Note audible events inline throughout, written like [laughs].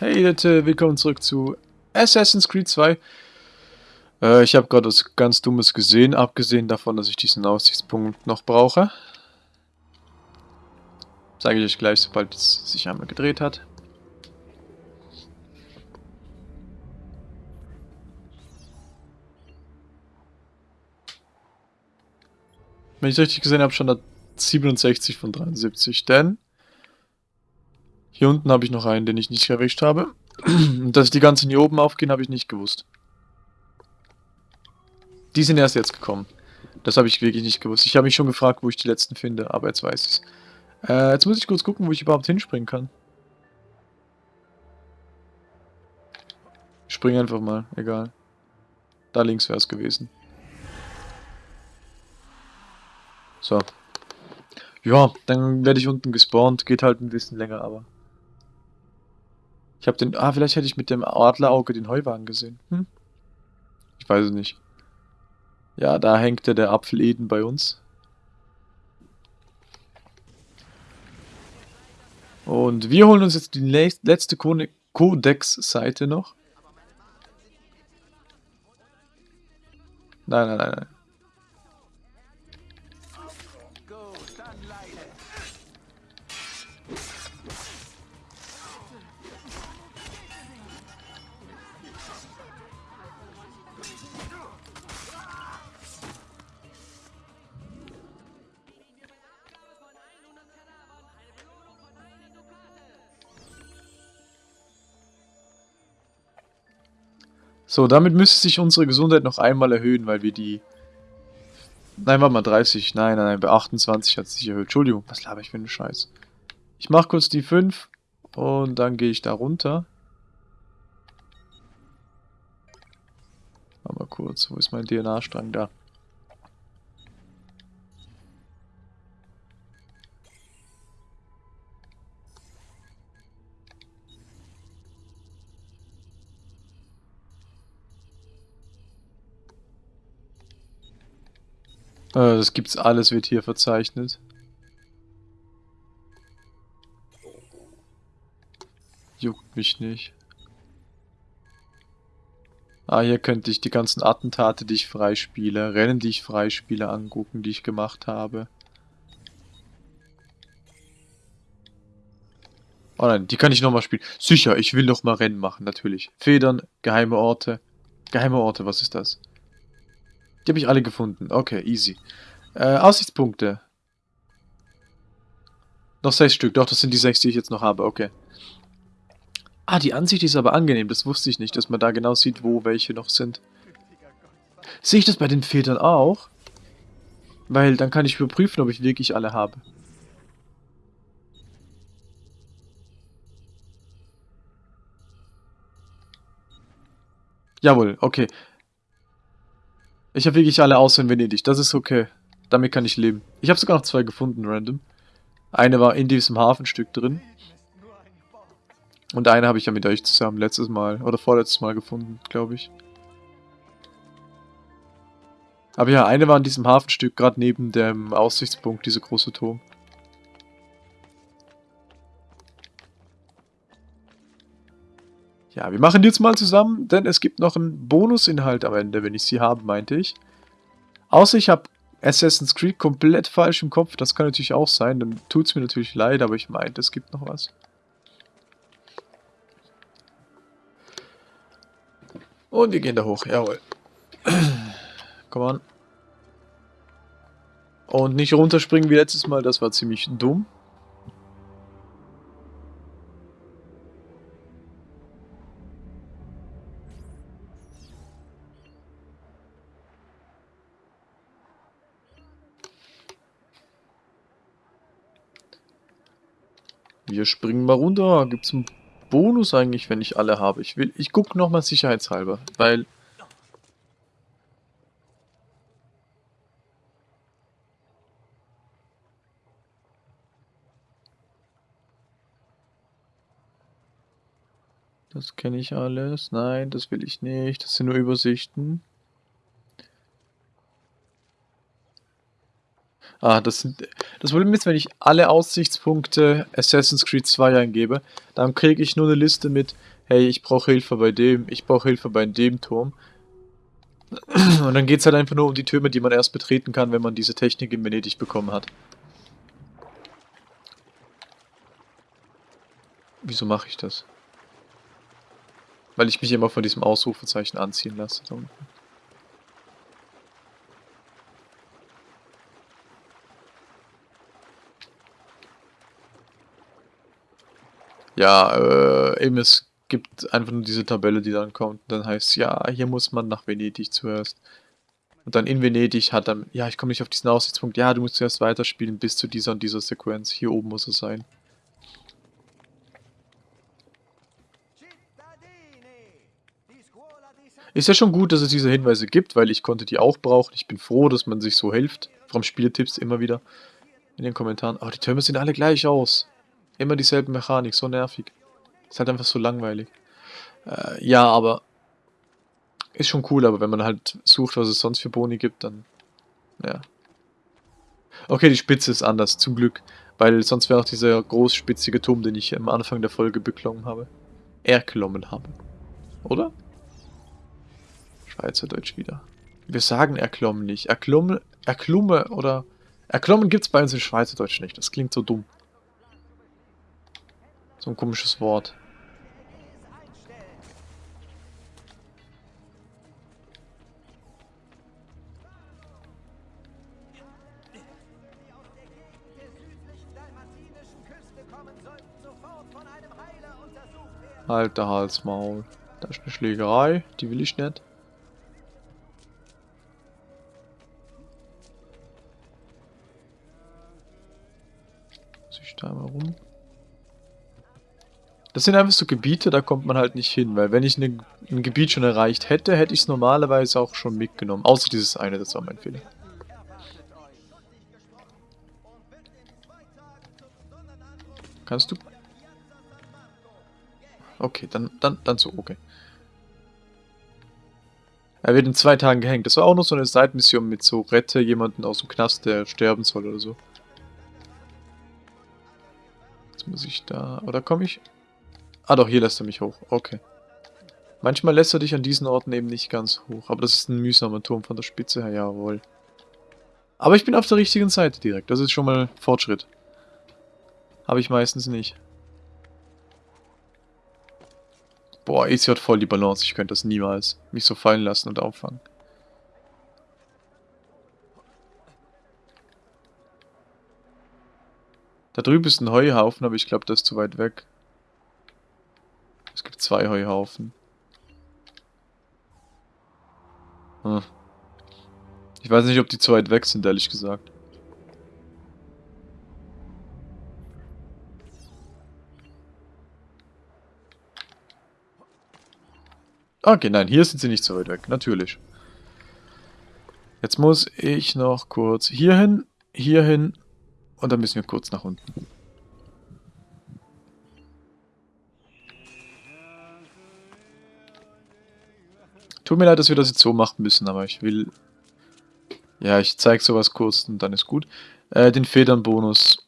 Hey Leute, willkommen zurück zu Assassin's Creed 2. Äh, ich habe gerade was ganz Dummes gesehen, abgesehen davon, dass ich diesen Aussichtspunkt noch brauche. Sage ich euch gleich, sobald es sich einmal gedreht hat. Wenn ich richtig gesehen habe, schon da 67 von 73, denn hier unten habe ich noch einen, den ich nicht erwischt habe. Und [clears throat] dass die ganzen hier oben aufgehen, habe ich nicht gewusst. Die sind erst jetzt gekommen. Das habe ich wirklich nicht gewusst. Ich habe mich schon gefragt, wo ich die letzten finde, aber jetzt weiß ich es. Äh, jetzt muss ich kurz gucken, wo ich überhaupt hinspringen kann. Ich springe einfach mal, egal. Da links wäre es gewesen. So. Ja, dann werde ich unten gespawnt. Geht halt ein bisschen länger, aber... Ich habe den... Ah, vielleicht hätte ich mit dem Adlerauge den Heuwagen gesehen. Hm? Ich weiß es nicht. Ja, da hängt ja der Apfel Eden bei uns. Und wir holen uns jetzt die letzte Codex-Seite noch. Nein, nein, nein, nein. So, damit müsste sich unsere Gesundheit noch einmal erhöhen, weil wir die... Nein, warte mal, 30. Nein, nein, nein, bei 28 hat es sich erhöht. Entschuldigung, was laber ich für einen Scheiß. Ich mache kurz die 5 und dann gehe ich da runter. Mal kurz, wo ist mein DNA-Strang? Da. Das gibt's alles, wird hier verzeichnet. Juckt mich nicht. Ah, hier könnte ich die ganzen Attentate, die ich freispiele, Rennen, die ich freispiele, angucken, die ich gemacht habe. Oh nein, die kann ich nochmal spielen. Sicher, ich will nochmal Rennen machen, natürlich. Federn, geheime Orte. Geheime Orte, was ist das? Die habe ich alle gefunden. Okay, easy. Äh, Aussichtspunkte. Noch sechs Stück. Doch, das sind die sechs, die ich jetzt noch habe. Okay. Ah, die Ansicht ist aber angenehm. Das wusste ich nicht, dass man da genau sieht, wo welche noch sind. Sehe ich das bei den Filtern auch? Weil dann kann ich überprüfen, ob ich wirklich alle habe. Jawohl, okay. Ich habe wirklich alle außer in Venedig. Das ist okay. Damit kann ich leben. Ich habe sogar noch zwei gefunden, random. Eine war in diesem Hafenstück drin. Und eine habe ich ja mit euch zusammen letztes Mal oder vorletztes Mal gefunden, glaube ich. Aber ja, eine war in diesem Hafenstück, gerade neben dem Aussichtspunkt, dieser große Turm. Ja, wir machen die jetzt mal zusammen, denn es gibt noch einen Bonusinhalt am Ende, wenn ich sie habe, meinte ich. Außer ich habe Assassin's Creed komplett falsch im Kopf, das kann natürlich auch sein, dann tut es mir natürlich leid, aber ich meinte, es gibt noch was. Und wir gehen da hoch, jawohl. [clears throat] Komm on. Und nicht runterspringen wie letztes Mal, das war ziemlich dumm. Wir springen mal runter. Gibt es einen Bonus eigentlich, wenn ich alle habe? Ich will, ich gucke nochmal sicherheitshalber, weil... Das kenne ich alles. Nein, das will ich nicht. Das sind nur Übersichten. Ah, das sind, Das Problem ist, wenn ich alle Aussichtspunkte Assassin's Creed 2 eingebe, dann kriege ich nur eine Liste mit, hey, ich brauche Hilfe bei dem, ich brauche Hilfe bei dem Turm. Und dann geht es halt einfach nur um die Türme, die man erst betreten kann, wenn man diese Technik in Venedig bekommen hat. Wieso mache ich das? Weil ich mich immer von diesem Ausrufezeichen anziehen lasse. Da unten. Ja, äh, eben es gibt einfach nur diese Tabelle, die dann kommt. Und dann heißt ja, hier muss man nach Venedig zuerst. Und dann in Venedig hat dann, ja, ich komme nicht auf diesen Aussichtspunkt. Ja, du musst zuerst weiterspielen bis zu dieser und dieser Sequenz. Hier oben muss es sein. Ist ja schon gut, dass es diese Hinweise gibt, weil ich konnte die auch brauchen. Ich bin froh, dass man sich so hilft. Vom Spieltipps immer wieder in den Kommentaren. Oh, die Türme sehen alle gleich aus. Immer dieselbe Mechanik, so nervig. Ist halt einfach so langweilig. Äh, ja, aber ist schon cool, aber wenn man halt sucht, was es sonst für Boni gibt, dann ja. Okay, die Spitze ist anders, zum Glück. Weil sonst wäre auch dieser großspitzige Turm, den ich am Anfang der Folge beklommen habe. Erklommen habe. Oder? Schweizerdeutsch wieder. Wir sagen erklommen nicht. Erklumme, erklumme oder... Erklommen gibt es bei uns in Schweizerdeutsch nicht. Das klingt so dumm. So ein komisches Wort. Alter Halsmaul. Da ist eine Schlägerei, die will ich nicht. Muss ich da mal rum? Das sind einfach so Gebiete, da kommt man halt nicht hin, weil wenn ich ne, ein Gebiet schon erreicht hätte, hätte ich es normalerweise auch schon mitgenommen. Außer dieses eine, das war mein Fehler. Kannst du? Okay, dann, dann, dann so, okay. Er wird in zwei Tagen gehängt. Das war auch noch so eine Seitenmission mit so Rette jemanden aus dem Knast, der sterben soll oder so. Jetzt muss ich da... Oder komme ich... Ah doch, hier lässt er mich hoch. Okay. Manchmal lässt er dich an diesen Orten eben nicht ganz hoch. Aber das ist ein mühsamer Turm von der Spitze her, jawohl. Aber ich bin auf der richtigen Seite direkt. Das ist schon mal Fortschritt. Habe ich meistens nicht. Boah, EC hat voll die Balance. Ich könnte das niemals mich so fallen lassen und auffangen. Da drüben ist ein Heuhaufen, aber ich glaube, das ist zu weit weg. Es gibt zwei Heuhaufen. Hm. Ich weiß nicht, ob die zu weit weg sind, ehrlich gesagt. Okay, nein, hier sind sie nicht so weit weg, natürlich. Jetzt muss ich noch kurz hierhin, hierhin und dann müssen wir kurz nach unten. Tut mir leid, dass wir das jetzt so machen müssen, aber ich will... Ja, ich zeige sowas kurz und dann ist gut. Äh, den Federnbonus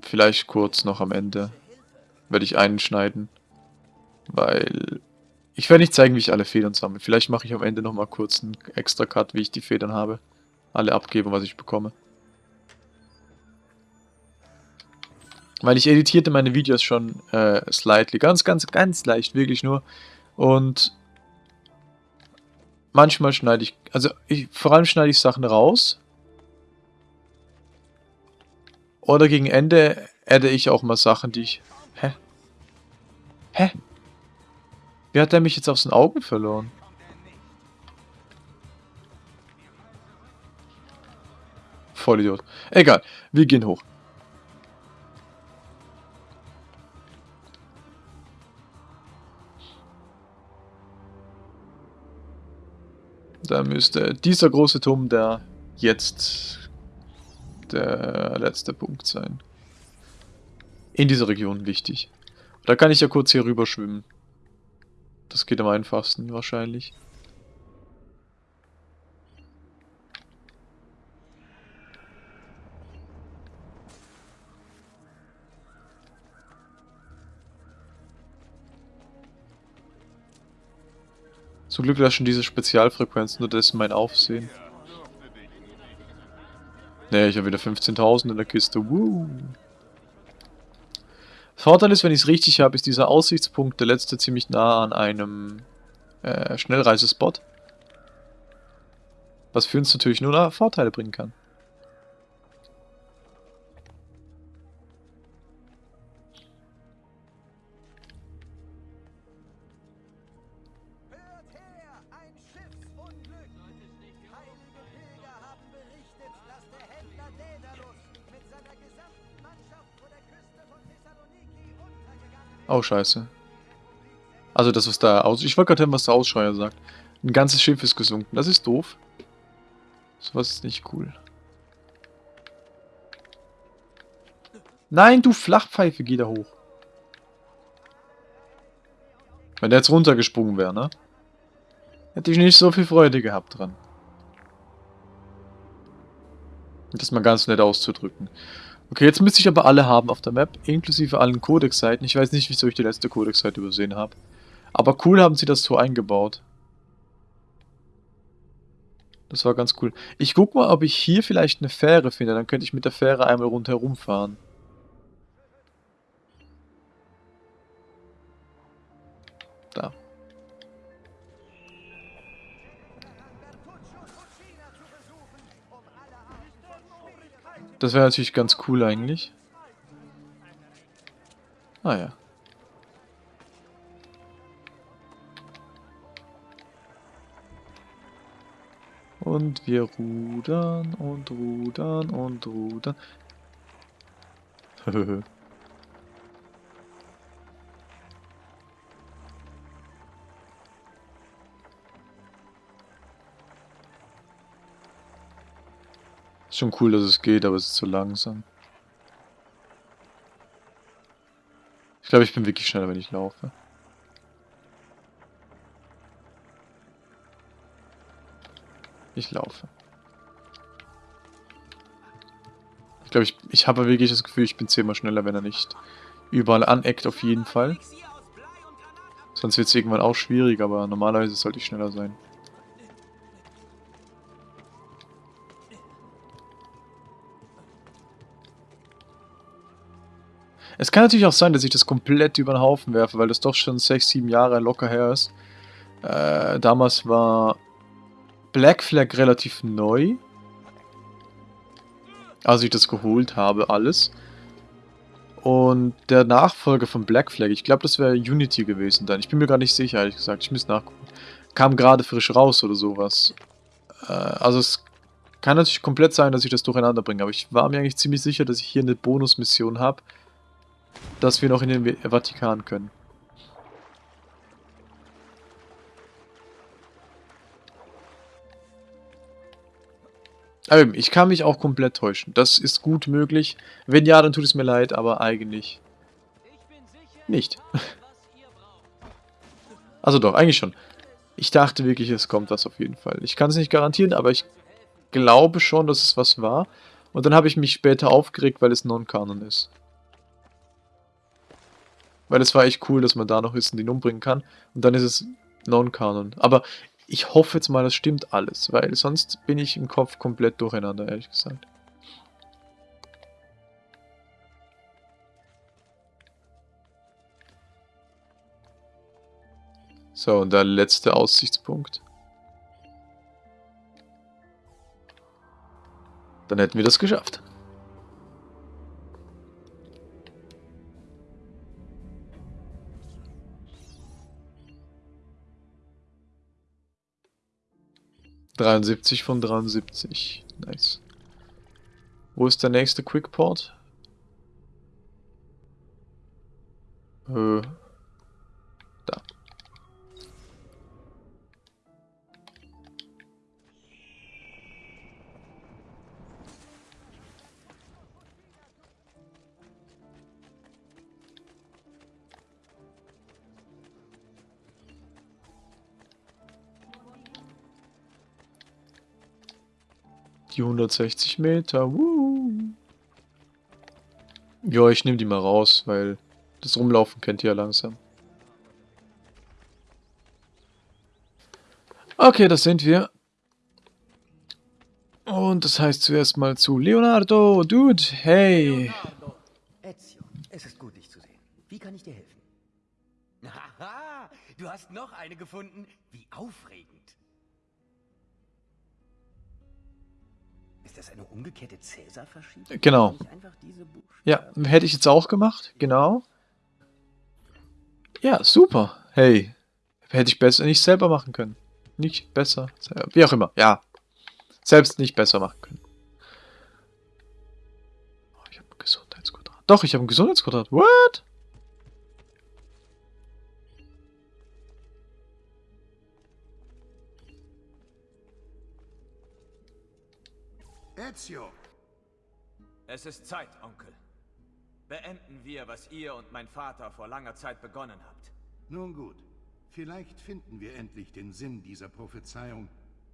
vielleicht kurz noch am Ende werde ich einschneiden, weil ich werde nicht zeigen, wie ich alle Federn sammle. Vielleicht mache ich am Ende nochmal kurz einen extra Cut, wie ich die Federn habe. Alle abgebe, was ich bekomme. Weil ich editierte meine Videos schon äh, slightly, ganz, ganz, ganz leicht, wirklich nur. Und manchmal schneide ich, also ich, vor allem schneide ich Sachen raus. Oder gegen Ende adde ich auch mal Sachen, die ich... Hä? Hä? Wie hat er mich jetzt aus den Augen verloren? Vollidiot. Egal, wir gehen hoch. Da müsste dieser große Turm der jetzt der letzte Punkt sein. In dieser Region wichtig. Da kann ich ja kurz hier rüber schwimmen. Das geht am einfachsten wahrscheinlich. Zum Glück lassen diese Spezialfrequenzen, nur das ist mein Aufsehen. Ne, ich habe wieder 15.000 in der Kiste. Woo. Vorteil ist, wenn ich es richtig habe, ist dieser Aussichtspunkt der letzte ziemlich nah an einem äh, Schnellreisespot. Was für uns natürlich nur Vorteile bringen kann. Oh, scheiße. Also das, was da aus... Ich wollte gerade hören, was der Ausschreier sagt. Ein ganzes Schiff ist gesunken. Das ist doof. Sowas ist nicht cool. Nein, du Flachpfeife, geh da hoch. Wenn der jetzt runtergesprungen wäre, ne? Hätte ich nicht so viel Freude gehabt dran. Das mal ganz nett auszudrücken. Okay, jetzt müsste ich aber alle haben auf der Map, inklusive allen Codex-Seiten. Ich weiß nicht, wieso ich die letzte Codex-Seite übersehen habe. Aber cool haben sie das Tor eingebaut. Das war ganz cool. Ich guck mal, ob ich hier vielleicht eine Fähre finde. Dann könnte ich mit der Fähre einmal rundherum fahren. Da. Das wäre natürlich ganz cool eigentlich. Ah ja. Und wir rudern und rudern und rudern. [laughs] Ist schon cool, dass es geht, aber es ist zu langsam. Ich glaube, ich bin wirklich schneller, wenn ich laufe. Ich laufe. Ich glaube, ich, ich habe wirklich das Gefühl, ich bin zehnmal schneller, wenn er nicht überall aneckt, auf jeden Fall. Sonst wird es irgendwann auch schwierig, aber normalerweise sollte ich schneller sein. Es kann natürlich auch sein, dass ich das komplett über den Haufen werfe, weil das doch schon 6, 7 Jahre locker her ist. Äh, damals war Black Flag relativ neu. Als ich das geholt habe, alles. Und der Nachfolger von Black Flag, ich glaube, das wäre Unity gewesen dann. Ich bin mir gar nicht sicher, ehrlich gesagt. Ich muss nachgucken. Kam gerade frisch raus oder sowas. Äh, also es kann natürlich komplett sein, dass ich das durcheinander bringe. Aber ich war mir eigentlich ziemlich sicher, dass ich hier eine Bonusmission habe dass wir noch in den Vatikan können. Ich kann mich auch komplett täuschen. Das ist gut möglich. Wenn ja, dann tut es mir leid, aber eigentlich nicht. [laughs] Also doch, eigentlich schon. Ich dachte wirklich, es kommt was auf jeden Fall. Ich kann es nicht garantieren, aber ich glaube schon, dass es was war. Und dann habe ich mich später aufgeregt, weil es Non-Kanon ist. Weil es war echt cool, dass man da noch ist und umbringen kann. Und dann ist es Non-Kanon. Aber ich hoffe jetzt mal, das stimmt alles, weil sonst bin ich im Kopf komplett durcheinander, ehrlich gesagt. So, und der letzte Aussichtspunkt. Dann hätten wir das geschafft. 73 von 73. Nice. Wo ist der nächste Quickport? Äh, Die 160 Meter. Woo. Ja, ich nehme die mal raus, weil das Rumlaufen kennt ihr ja langsam. Okay, das sind wir. Und das heißt zuerst mal zu Leonardo. Dude, hey. Leonardo, Ezio, es ist gut, dich zu sehen. Wie kann ich dir helfen? [laughs] Haha, du hast noch eine gefunden. Wie aufregend. Umgekehrte? Genau. Einfach diese Buchstaben- Ja, hätte ich jetzt auch gemacht, genau. Ja, super. Hey, hätte ich besser nicht selber machen können. Nicht besser, selber. wie auch immer. Ja, selbst nicht besser machen können. Oh, ich habe ein Gesundheitsquadrat. Doch, ich habe ein Gesundheitsquadrat. What? Ezio, Es ist Zeit, Onkel. Beenden wir, was ihr und mein Vater vor langer Zeit begonnen habt. nun gut. Vielleicht finden wir endlich den Sinn dieser Prophezeiung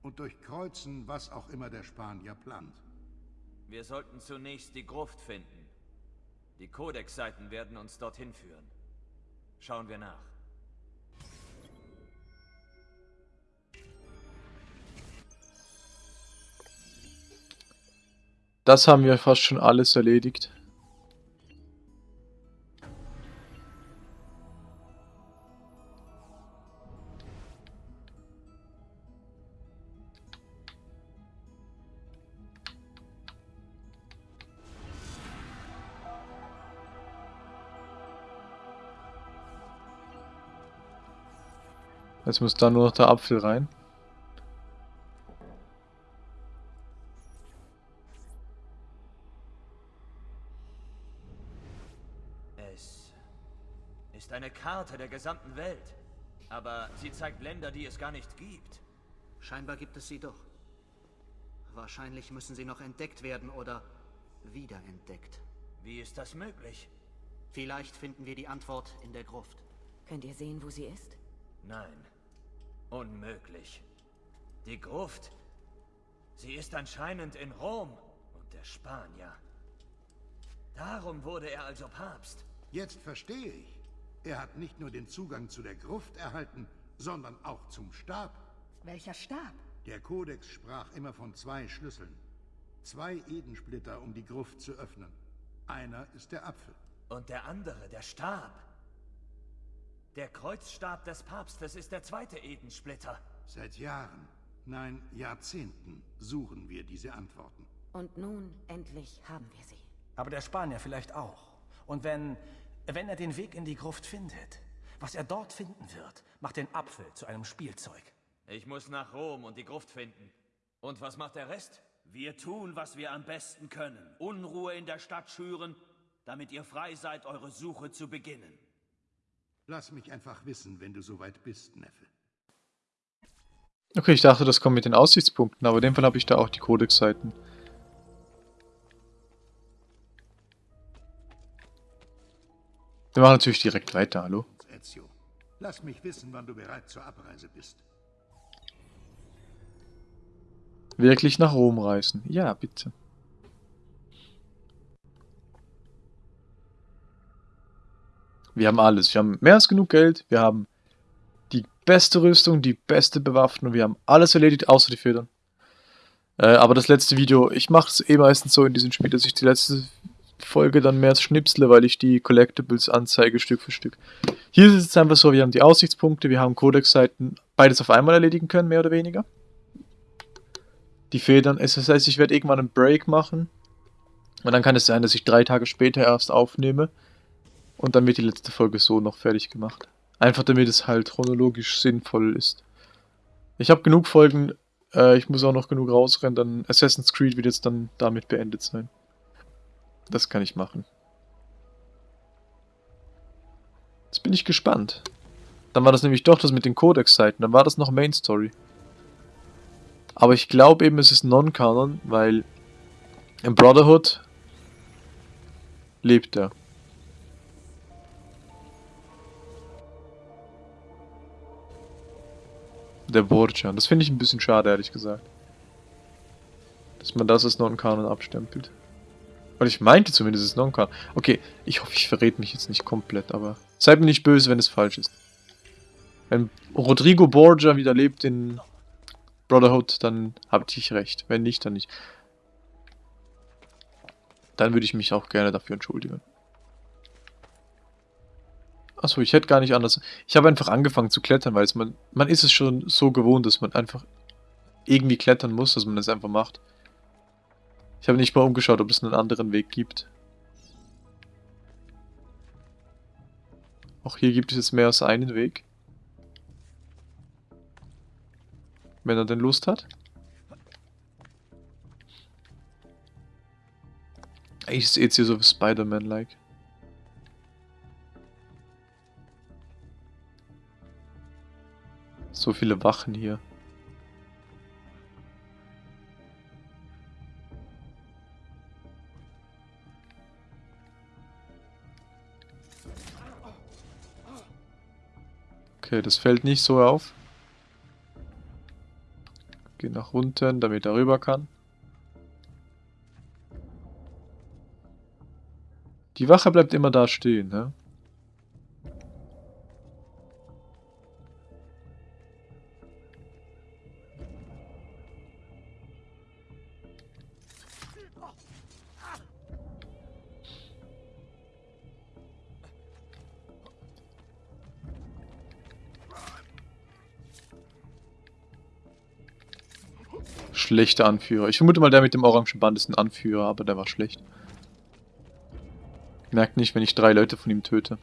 und durchkreuzen, was auch immer der Spanier plant. Wir sollten zunächst die Gruft finden. Die Codex-Seiten werden uns dorthin führen. Schauen wir nach. Das haben wir fast schon alles erledigt. Jetzt muss da nur noch der Apfel rein. Eine Karte der gesamten Welt. Aber sie zeigt Länder, die es gar nicht gibt. Scheinbar gibt es sie doch. Wahrscheinlich müssen sie noch entdeckt werden oder wiederentdeckt. Wie ist das möglich? Vielleicht finden wir die Antwort in der Gruft. Könnt ihr sehen, wo sie ist? Nein. Unmöglich. Die Gruft. Sie ist anscheinend in Rom und der Spanier. Darum wurde er also Papst. Jetzt verstehe ich. Er hat nicht nur den Zugang zu der Gruft erhalten, sondern auch zum Stab. Welcher Stab? Der Kodex sprach immer von zwei Schlüsseln. Zwei Edensplitter, um die Gruft zu öffnen. Einer ist der Apfel. Und der andere, der Stab. Der Kreuzstab des Papstes ist der zweite Edensplitter. Seit Jahren, nein, Jahrzehnten suchen wir diese Antworten. Und nun, endlich haben wir sie. Aber der Spanier vielleicht auch. Und wenn, wenn er den Weg in die Gruft findet, was er dort finden wird, macht den Apfel zu einem Spielzeug. Ich muss nach Rom und die Gruft finden. Und was macht der Rest? Wir tun, was wir am besten können. Unruhe in der Stadt schüren, damit ihr frei seid, eure Suche zu beginnen. Lass mich einfach wissen, wenn du soweit bist, Neffe. Okay, ich dachte, das kommt mit den Aussichtspunkten, aber in dem Fall habe ich da auch die Codex-Seiten. Wir machen natürlich direkt weiter, hallo? Ezio, lass mich wissen, wann du bereit zur Abreise bist. Wirklich nach Rom reisen. Ja, bitte. Wir haben alles. Wir haben mehr als genug Geld. Wir haben die beste Rüstung, die beste Bewaffnung. Wir haben alles erledigt, außer die Federn. Äh, aber das letzte Video, ich mache es eh meistens so in diesem Spiel, dass ich die letzte Folge dann mehr schnipsle, weil ich die Collectibles anzeige Stück für Stück. Hier ist es einfach so, wir haben die Aussichtspunkte, wir haben Codex-Seiten, beides auf einmal erledigen können, mehr oder weniger. Die Federn, es das heißt, ich werde irgendwann einen Break machen. Und dann kann es sein, dass ich drei Tage später erst aufnehme. Und dann wird die letzte Folge so noch fertig gemacht. Einfach damit es halt chronologisch sinnvoll ist. Ich habe genug Folgen, äh, ich muss auch noch genug rausrennen, dann Assassin's Creed wird jetzt dann damit beendet sein. Das kann ich machen. Jetzt bin ich gespannt. Dann war das nämlich doch das mit den Codex-Seiten, dann war das noch Main Story. Aber ich glaube eben, es ist Non-Canon, weil im Brotherhood lebt er. Der Borgia. Das finde ich ein bisschen schade, ehrlich gesagt. Dass man das als Non-Canon abstempelt. Weil ich meinte zumindest, es ist Non-Canon. Okay, ich hoffe, ich verrät mich jetzt nicht komplett, aber seid mir nicht böse, wenn es falsch ist. Wenn Rodrigo Borgia wieder lebt in Brotherhood, dann habt ich recht. Wenn nicht, dann nicht. Dann würde ich mich auch gerne dafür entschuldigen. Achso, ich hätte gar nicht anders. Ich habe einfach angefangen zu klettern, weil man, man ist es schon so gewohnt, dass man einfach irgendwie klettern muss, dass man es einfach macht. Ich habe nicht mal umgeschaut, ob es einen anderen Weg gibt. Auch hier gibt es jetzt mehr als einen Weg. Wenn er denn Lust hat. Ich sehe jetzt hier so Spider-Man-like. So viele Wachen hier. Okay, das fällt nicht so auf. Geh nach unten, damit er rüber kann. Die Wache bleibt immer da stehen, ne? Schlechter Anführer. Ich vermute mal, der mit dem orangen Band ist ein Anführer, aber der war schlecht. Merkt nicht, wenn ich drei Leute von ihm töte.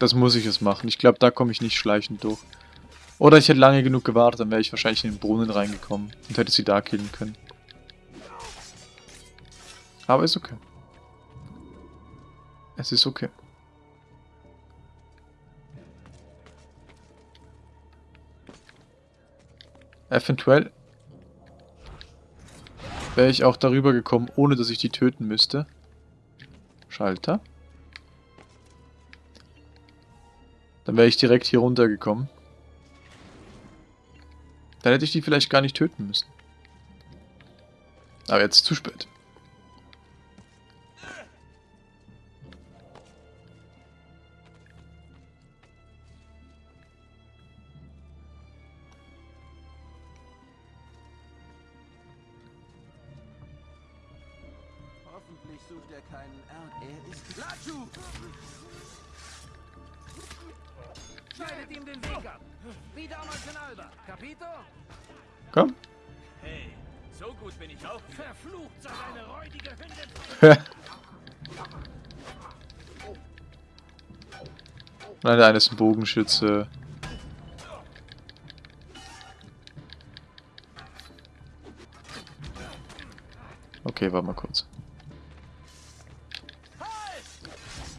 Das muss ich jetzt machen. Ich glaube, da komme ich nicht schleichend durch. Oder ich hätte lange genug gewartet, dann wäre ich wahrscheinlich in den Brunnen reingekommen und hätte sie da killen können. Aber ist okay. Es ist okay. Eventuell wäre ich auch darüber gekommen, ohne dass ich die töten müsste. Schalter. Dann wäre ich direkt hier runtergekommen. Dann hätte ich die vielleicht gar nicht töten müssen. Aber jetzt zu spät. [laughs] Nein, der eine ist ein Bogenschütze. Okay, warte mal kurz.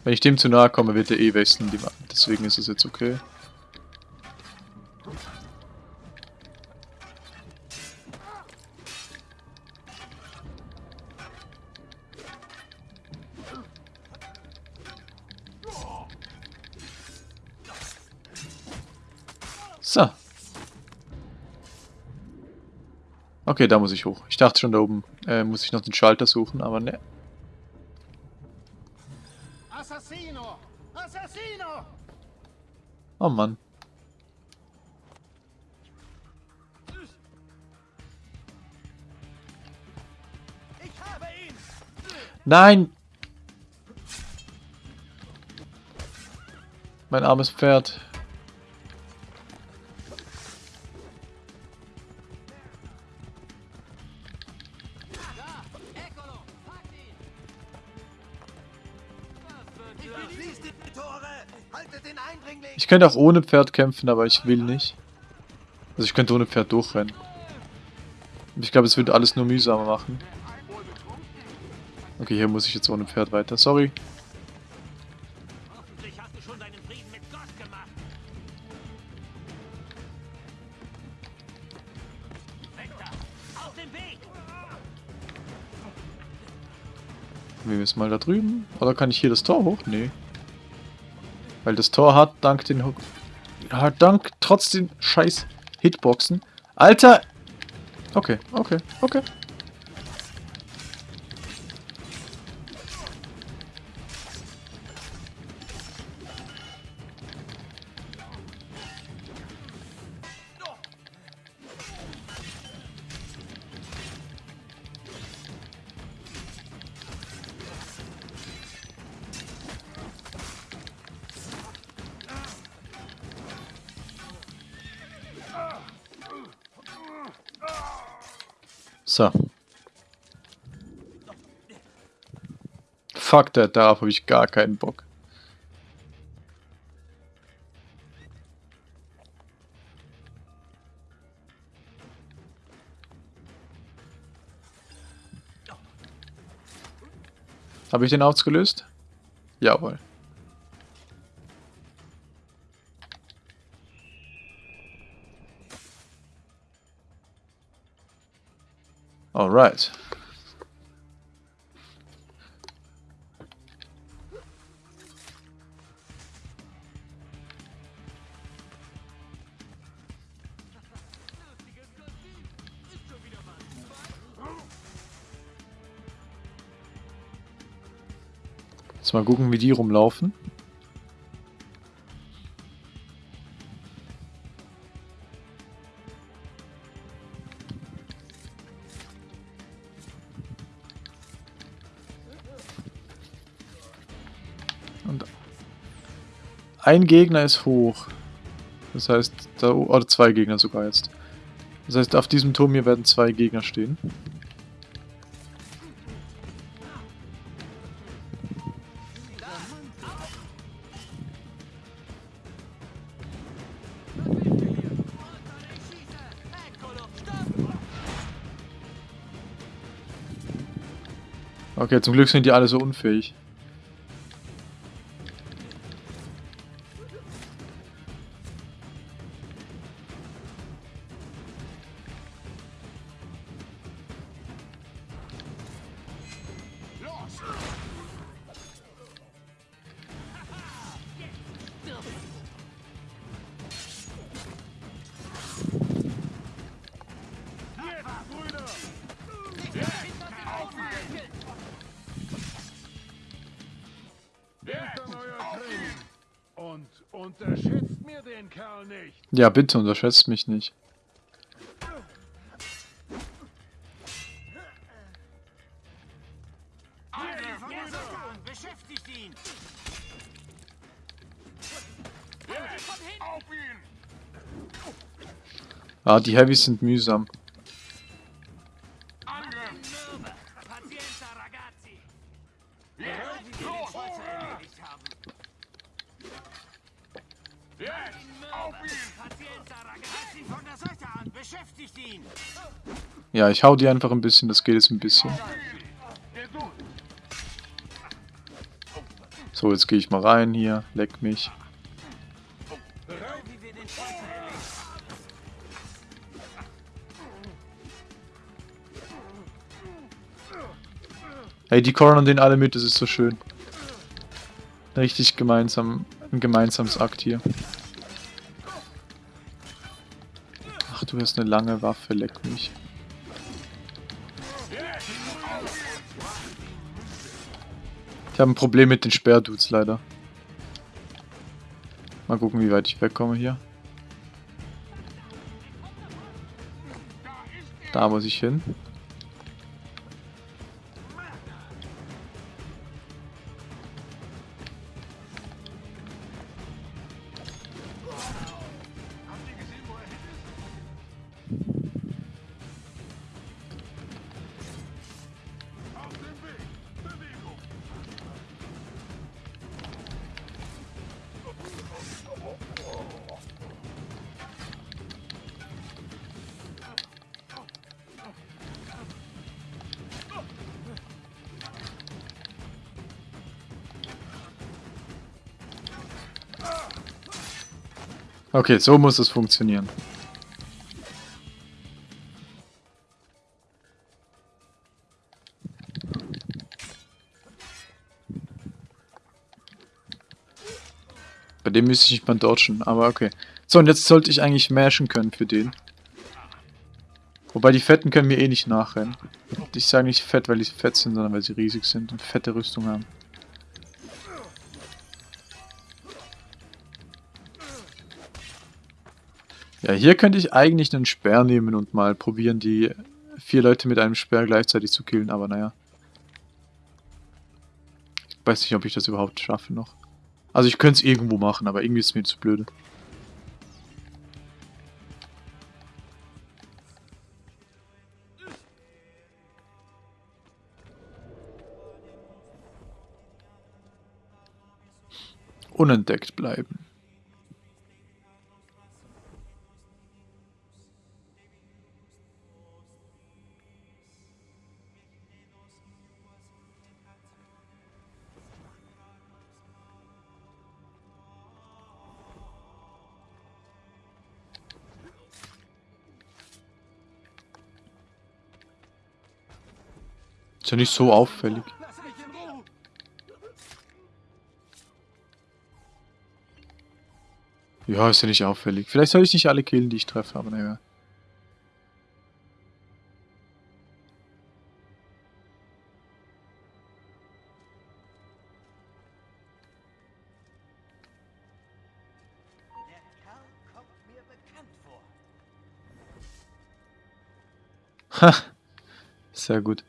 Wenn ich dem zu nahe komme, wird er eh wechseln. Deswegen ist es jetzt okay. Okay, da muss ich hoch. Ich dachte schon, da oben äh, muss ich noch den Schalter suchen, aber ne. Assassino! Assassino! Oh Mann. Ich habe ihn! Nein! Mein armes Pferd. Ich könnte auch ohne Pferd kämpfen, aber ich will nicht. Also ich könnte ohne Pferd durchrennen. Ich glaube, es würde alles nur mühsamer machen. Okay, hier muss ich jetzt ohne Pferd weiter. Sorry. Wir müssen mal da drüben. Oder kann ich hier das Tor hoch? Nee. Weil das Tor hat dank den Ja, dank trotzdem scheiß Hitboxen. Alter! Okay, okay, okay. Fuck that, darauf habe ich gar keinen Bock. Habe ich den ausgelöst? Jawohl. Alright. Jetzt mal gucken, wie die rumlaufen. Und ein Gegner ist hoch. Das heißt, da, oder zwei Gegner sogar jetzt. Das heißt, auf diesem Turm hier werden zwei Gegner stehen. Okay, zum Glück sind die alle so unfähig. Ja, bitte unterschätzt mich nicht. Ah, die Heavys sind mühsam. Ja, ich hau die einfach ein bisschen, das geht jetzt ein bisschen. So, jetzt gehe ich mal rein hier, leck mich. Ey, die cornern den alle mit, das ist so schön. Richtig gemeinsam, ein gemeinsames Akt hier. Ach, du hast eine lange Waffe, leck mich. Habe ein Problem mit den Sperrdudes leider. Mal gucken, wie weit ich wegkomme hier. Da muss ich hin. Okay, so muss es funktionieren. Bei dem müsste ich nicht mal dodgen, aber okay. So, und jetzt sollte ich eigentlich mashen können für den. Wobei die Fetten können mir eh nicht nachrennen. Ich sage nicht fett, weil sie fett sind, sondern weil sie riesig sind und fette Rüstung haben. Ja, hier könnte ich eigentlich einen Speer nehmen und mal probieren, die vier Leute mit einem Speer gleichzeitig zu killen, aber naja. Ich weiß nicht, ob ich das überhaupt schaffe noch. Also ich könnte es irgendwo machen, aber irgendwie ist es mir zu blöde. Unentdeckt bleiben. Ja nicht so auffällig. Ja, ist ja nicht auffällig. Vielleicht soll ich nicht alle killen, die ich treffe, aber naja. Ha! Sehr gut.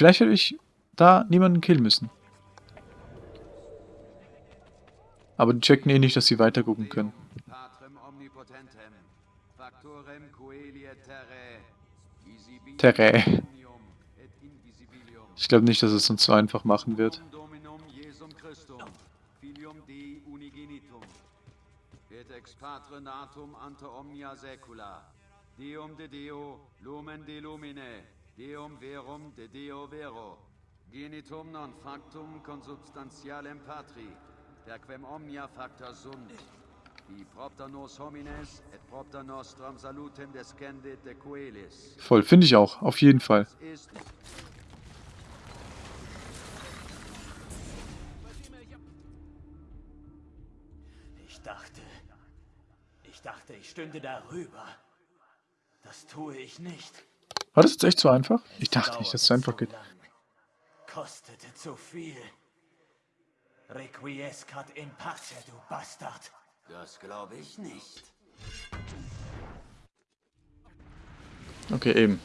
Vielleicht hätte ich da niemanden killen müssen. Aber die checken eh nicht, dass sie weiter gucken können. Terrae. Ich glaube nicht, dass es uns so einfach machen wird. Et ex patre natum ante omnia saecula, Deum de Deo, lumen de lumine, Deum verum de Deo vero, genitum non factum consubstantialem patri, per quem omnia facta sunt, qui propter nos homines et propter nostram salutem descendit de coelis. Voll, finde ich auch. Auf jeden Fall. Ich dachte, ich dachte, ich stünde darüber. Das tue ich nicht. War das jetzt echt so einfach? Ich dachte nicht, dass es so einfach geht. Kostete zu viel. Requiescat in pace, du Bastard. Das glaube ich nicht. Okay, eben.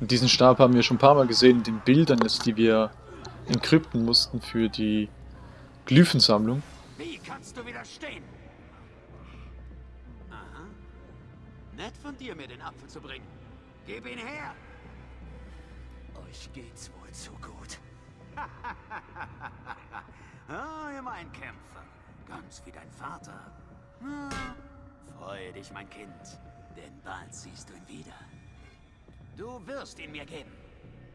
Und diesen Stab haben wir schon ein paar Mal gesehen in den Bildern, die wir encrypten mussten für die Glyphensammlung. Kannst du widerstehen? Aha. Nett von dir, mir den Apfel zu bringen. Gib ihn her! Euch geht's wohl zu gut. [laughs] Ah, immer ein Kämpfer. Ganz wie dein Vater. Ah, freue dich, mein Kind. Denn bald siehst du ihn wieder. Du wirst ihn mir geben.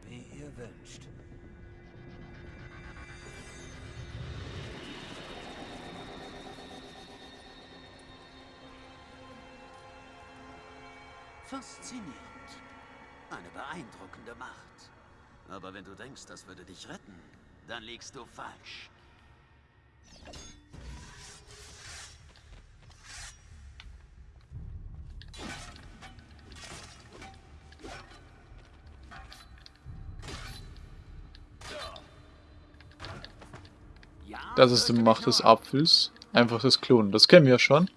Wie ihr wünscht. Faszinierend. Eine beeindruckende Macht. Aber wenn du denkst, das würde dich retten, dann liegst du falsch. Das ist die Macht des. Apfels. Einfach das Klonen. Das kennen wir ja schon.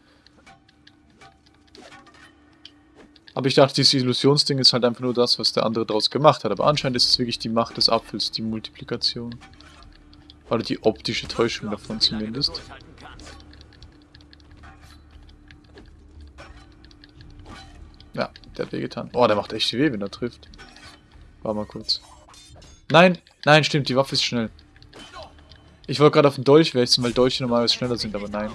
Aber ich dachte, dieses Illusionsding ist halt einfach nur das, was der andere daraus gemacht hat. Aber anscheinend ist es wirklich die Macht des Apfels, die Multiplikation. Oder die optische Täuschung davon zumindest. Ja, der hat wehgetan. Oh, der macht echt weh, wenn er trifft. War mal kurz. Nein, Nein, stimmt, die Waffe ist schnell. Ich wollte gerade auf den Dolch wechseln, weil Dolche normalerweise schneller sind, aber nein.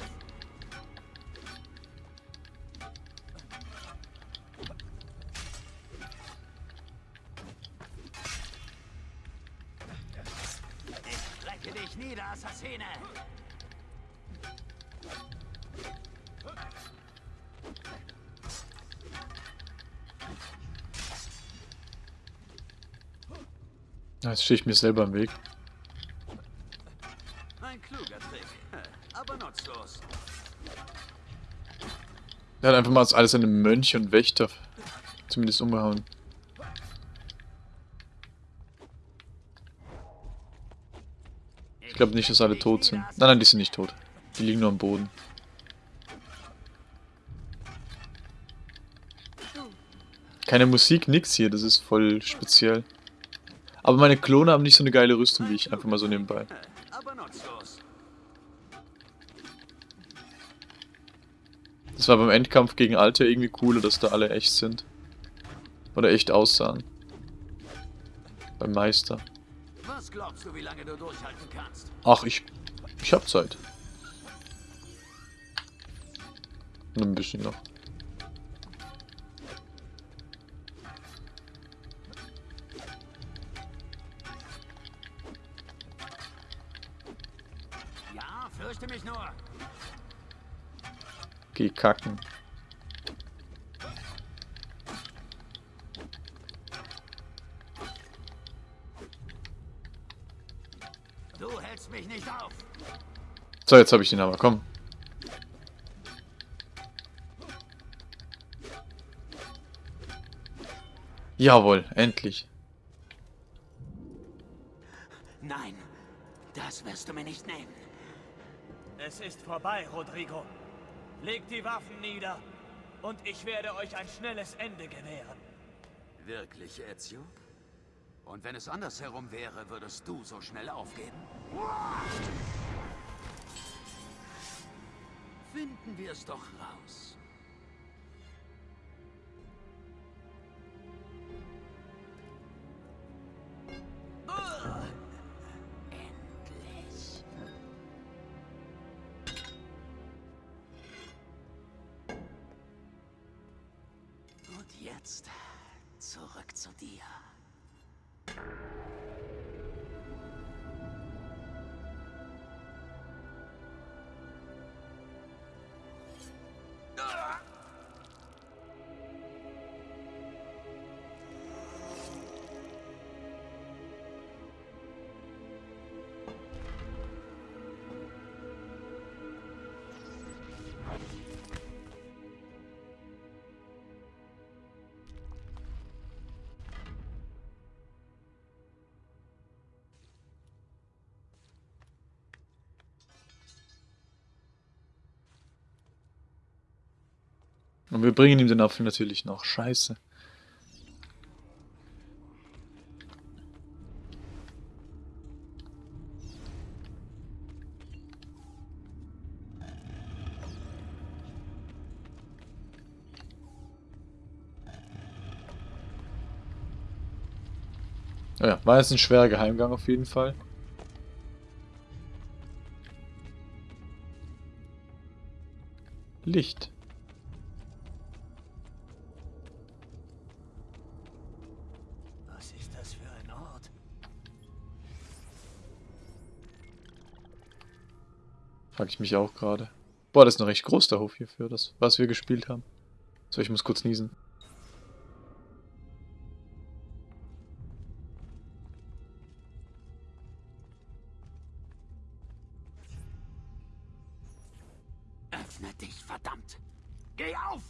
Stehe ich mir selber im Weg. Ein kluger Trick, aber nutzlos. Der hat einfach mal alles seine Mönche und Wächter zumindest umgehauen. Ich glaube nicht, dass alle tot sind. Nein, nein, die sind nicht tot. Die liegen nur am Boden. Keine Musik, nix hier, das ist voll speziell. Aber meine Klone haben nicht so eine geile Rüstung wie ich, einfach mal so nebenbei. Das war beim Endkampf gegen Alter irgendwie cooler, dass da alle echt sind. Oder echt aussahen. Beim Meister. Was glaubst du, wie lange du durchhalten kannst? Ach, ich. Ich hab Zeit. Nur ein bisschen noch. Geh kacken. Du hältst mich nicht auf. So, jetzt habe ich den aber. Komm. Jawohl, endlich. Nein, das wirst du mir nicht nehmen. Es ist vorbei, Rodrigo. Legt die Waffen nieder und ich werde euch ein schnelles Ende gewähren. Wirklich, Ezio? Und wenn es andersherum wäre, würdest du so schnell aufgeben? Finden wir es doch raus. Und wir bringen ihm den Apfel natürlich noch. Scheiße. Ja, war jetzt ein schwerer Geheimgang auf jeden Fall. Licht. Frag ich mich auch gerade. Boah, das ist noch recht groß, der Hof hier für das, was wir gespielt haben. So, ich muss kurz niesen. Öffne dich, verdammt! Geh auf!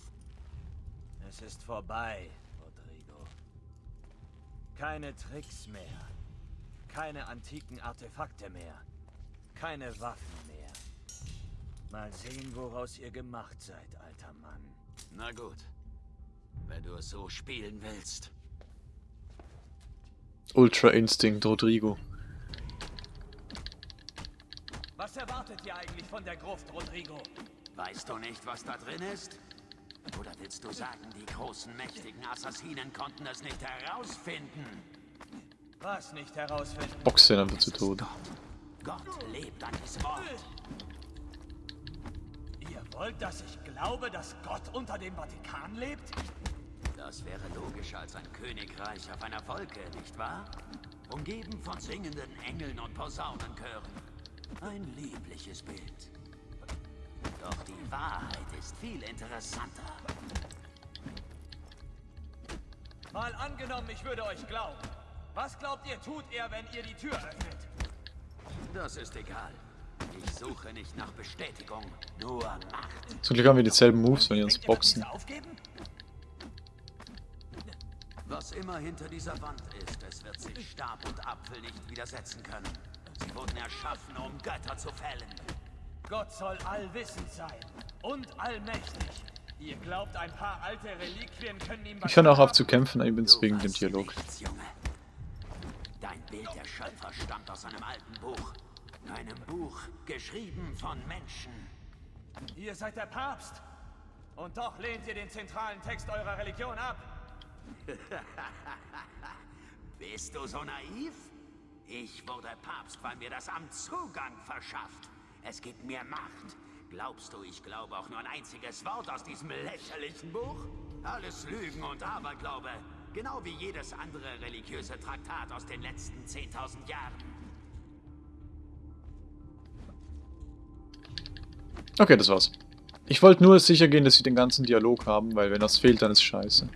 Es ist vorbei, Rodrigo. Keine Tricks mehr. Keine antiken Artefakte mehr. Keine Waffen mehr. Mal sehen, woraus ihr gemacht seid, alter Mann. Na gut. Wenn du es so spielen willst. Ultra Instinct Rodrigo. Was erwartet ihr eigentlich von der Gruft, Rodrigo? Weißt du nicht, was da drin ist? Oder willst du sagen, die großen, mächtigen Assassinen konnten es nicht herausfinden? Was nicht herausfinden. Boxt den einfach zu Tode. Gott lebt an diesem Ort. Ihr wollt, dass ich glaube, dass Gott unter dem Vatikan lebt? Das wäre logischer als ein Königreich auf einer Wolke, nicht wahr? Umgeben von singenden Engeln und Posaunenchören. Ein liebliches Bild. Doch die Wahrheit ist viel interessanter. Mal angenommen, ich würde euch glauben. Was glaubt ihr, tut er, wenn ihr die Tür öffnet? Das ist egal. Ich suche nicht nach Bestätigung, nur Macht. Zum Glück haben wir dieselben Moves, wenn wir uns boxen. Was immer hinter dieser Wand ist, es wird sich Stab und Apfel nicht widersetzen können. Sie wurden erschaffen, um Götter zu fällen. Gott soll allwissend sein und allmächtig. Ihr glaubt, ein paar alte Reliquien können ihm Ich höre auch auf zu kämpfen, übrigens wegen dem Dialog. Nichts, Junge. Dein Bild der Schöpfer stammt aus einem alten Buch. Einem Buch, geschrieben von Menschen. Ihr seid der Papst. Und doch lehnt ihr den zentralen Text eurer Religion ab. [laughs] Bist du so naiv? Ich wurde Papst, weil mir das Amt Zugang verschafft. Es gibt mir Macht. Glaubst du, ich glaube auch nur ein einziges Wort aus diesem lächerlichen Buch? Alles Lügen und Aberglaube. Genau wie jedes andere religiöse Traktat aus den letzten 10.000 Jahren. Okay, das war's. Ich wollte nur sicher gehen, dass sie den ganzen Dialog haben, weil wenn das fehlt, dann ist scheiße.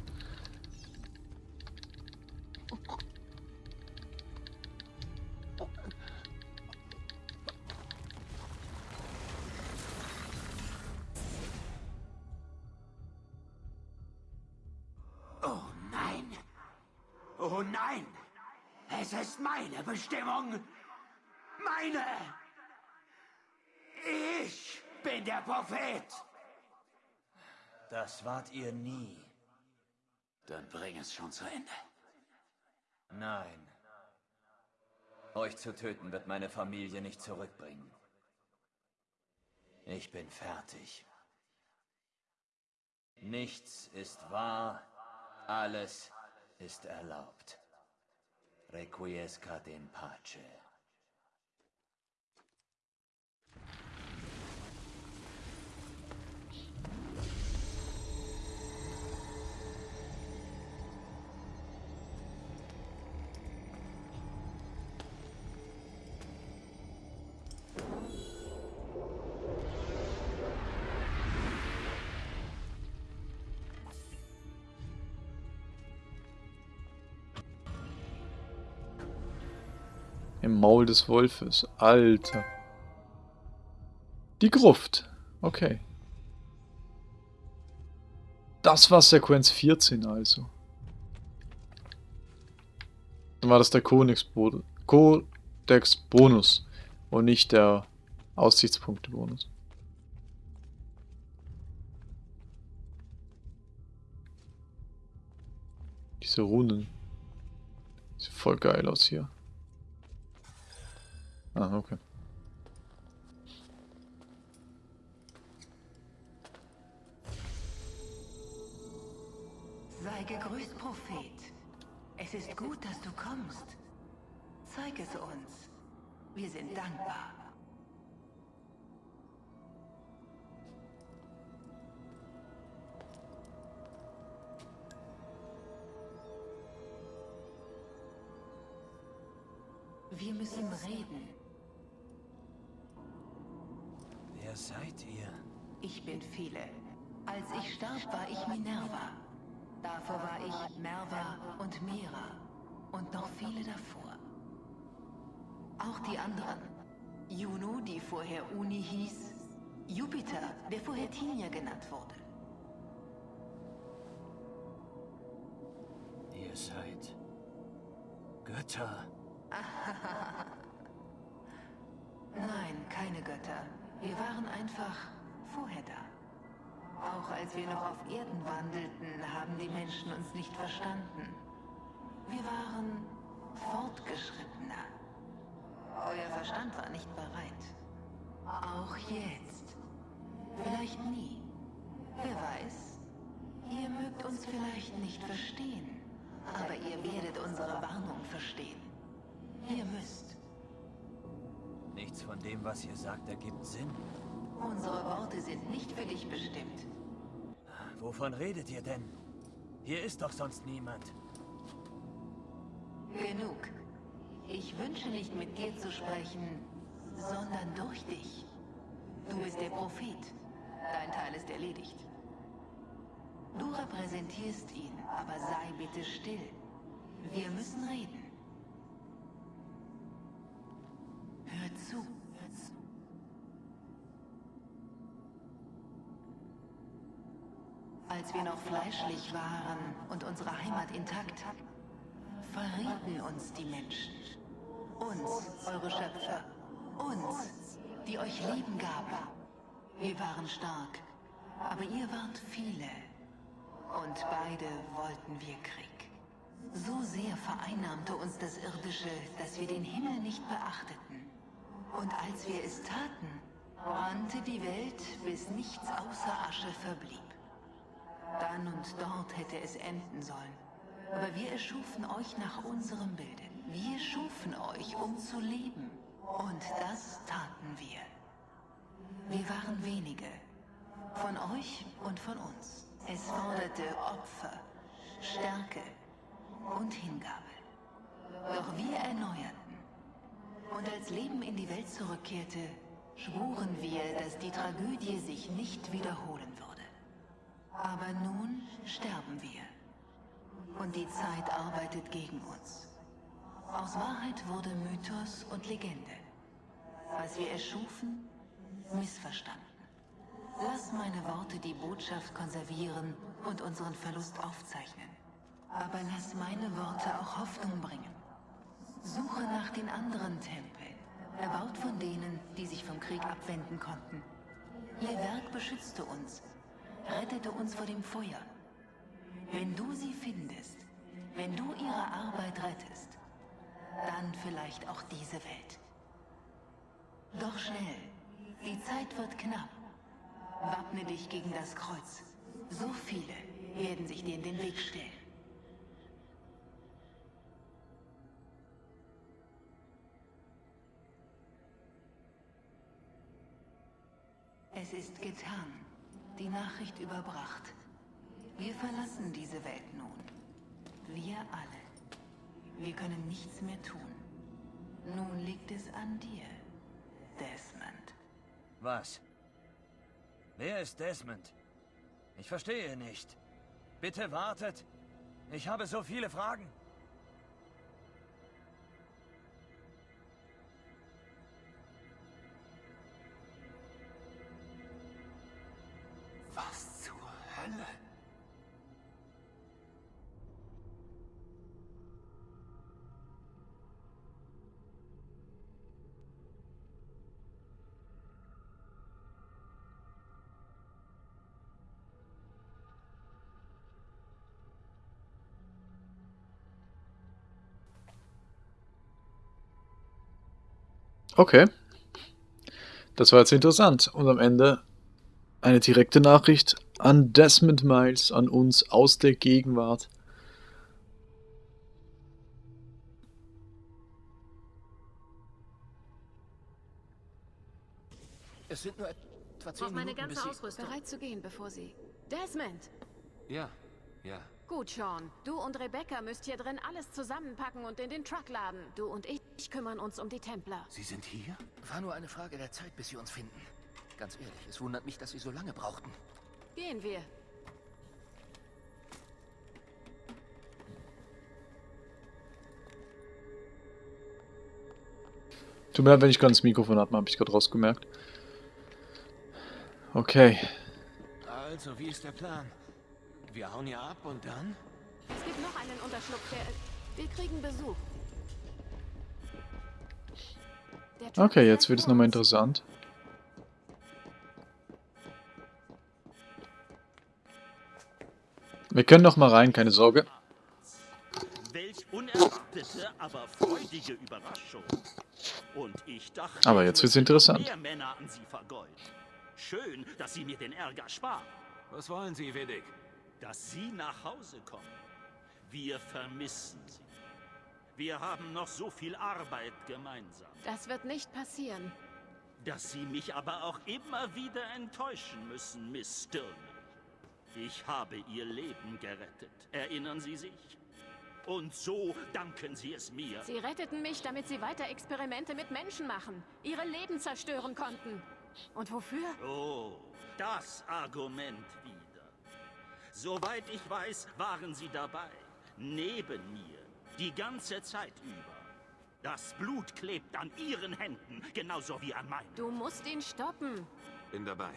Oh nein! Oh nein! Es ist meine Bestimmung! Meine! Bin der Prophet! Das wart ihr nie. Dann bring es schon zu Ende. Nein. Euch zu töten wird meine Familie nicht zurückbringen. Ich bin fertig. Nichts ist wahr, alles ist erlaubt. Requiescat in pace. Im Maul des Wolfes. Alter. Die Gruft. Okay. Das war Sequenz 14 also. Dann war das der Codex-Bonus Codex Bonus und nicht der Aussichtspunkte-Bonus. Diese Runen. Sieht voll geil aus hier. Ah, okay. Sei gegrüßt, Prophet. Es ist gut, dass du kommst. Zeig es uns. Wir sind dankbar. Wir müssen reden. Wer seid ihr? Ich bin Phile. Als ich starb, war ich Minerva. Davor war ich Merva und Mera. Und noch viele davor. Auch die anderen. Juno, die vorher Uni hieß. Jupiter, der vorher Tinia genannt wurde. Ihr seid Götter. [laughs] Nein, keine Götter. Wir waren einfach vorher da. Auch als wir noch auf Erden wandelten, haben die Menschen uns nicht verstanden. Wir waren fortgeschrittener. Euer Verstand war nicht bereit. Auch jetzt. Vielleicht nie. Wer weiß. Ihr mögt uns vielleicht nicht verstehen. Aber ihr werdet unsere Warnung verstehen. Von dem, was ihr sagt, ergibt Sinn. Unsere Worte sind nicht für dich bestimmt. Wovon redet ihr denn? Hier ist doch sonst niemand. Genug. Ich wünsche nicht mit dir zu sprechen, sondern durch dich. Du bist der Prophet. Dein Teil ist erledigt. Du repräsentierst ihn, aber sei bitte still. Wir müssen reden. Als wir noch fleischlich waren und unsere Heimat intakt, verrieten uns die Menschen. Uns, eure Schöpfer. Uns, die euch Leben gaben. Wir waren stark, aber ihr wart viele. Und beide wollten wir Krieg. So sehr vereinnahmte uns das Irdische, dass wir den Himmel nicht beachteten. Und als wir es taten, brannte die Welt, bis nichts außer Asche verblieb. Dann und dort hätte es enden sollen. Aber wir erschufen euch nach unserem Bilde. Wir schufen euch, um zu leben. Und das taten wir. Wir waren wenige. Von euch und von uns. Es forderte Opfer, Stärke und Hingabe. Doch wir erneuerten. Und als Leben in die Welt zurückkehrte, schwuren wir, dass die Tragödie sich nicht wiederholen würde. Aber nun sterben wir. Und die Zeit arbeitet gegen uns. Aus Wahrheit wurde Mythos und Legende. Was wir erschufen, missverstanden. Lass meine Worte die Botschaft konservieren und unseren Verlust aufzeichnen. Aber lass meine Worte auch Hoffnung bringen. Suche nach den anderen Tempeln, erbaut von denen, die sich vom Krieg abwenden konnten. Ihr Werk beschützte uns, rettete uns vor dem Feuer. Wenn du sie findest, wenn du ihre Arbeit rettest, dann vielleicht auch diese Welt. Doch schnell, die Zeit wird knapp. Wappne dich gegen das Kreuz. So viele werden sich dir in den Weg stellen. Es ist getan. Die Nachricht überbracht. Wir verlassen diese Welt nun. Wir alle. Wir können nichts mehr tun. Nun liegt es an dir, Desmond. Was? Wer ist Desmond? Ich verstehe nicht. Bitte wartet. Ich habe so viele Fragen. Hölle? Okay. Das war jetzt interessant. Und am Ende eine direkte Nachricht an Desmond Miles, an uns aus der Gegenwart. Es sind nur etwa zehn Brauch meine Minuten, ganze bis sie... Ausrüstung. Bereit zu gehen, bevor sie... Desmond! Ja, ja. Gut, Sean. Du und Rebecca müsst hier drin alles zusammenpacken und in den Truck laden. Du und ich kümmern uns um die Templer. Sie sind hier? War nur eine Frage der Zeit, bis sie uns finden. Ganz ehrlich, es wundert mich, dass sie so lange brauchten. Gehen wir. Tut mir leid, wenn ich gerade das Mikrofon habe, habe ich gerade rausgemerkt. Okay. Also, wie ist der Plan? Wir hauen hier ab und dann? Es gibt noch einen Unterschlupf, der... Wir kriegen Besuch. Okay, jetzt wird es nochmal interessant. Wir können noch mal rein, keine Sorge. Welch unerwartete, aber freudige Überraschung. Und ich dachte, Aber jetzt wird's müsste interessant. mehr Männer an Sie vergolden. Schön, dass Sie mir den Ärger sparen. Was wollen Sie, Vedic? Dass Sie nach Hause kommen. Wir vermissen Sie. Wir haben noch so viel Arbeit gemeinsam. Das wird nicht passieren. dass Sie mich aber auch immer wieder enttäuschen müssen, Miss Stirner. Ich habe Ihr Leben gerettet. Erinnern Sie sich? Und so danken Sie es mir. Sie retteten mich, damit Sie weiter Experimente mit Menschen machen, ihre Leben zerstören konnten. Und wofür? Oh, das Argument wieder. Soweit ich weiß, waren Sie dabei. Neben mir. Die ganze Zeit über. Das Blut klebt an Ihren Händen, genauso wie an meinen. Du musst ihn stoppen. Bin dabei.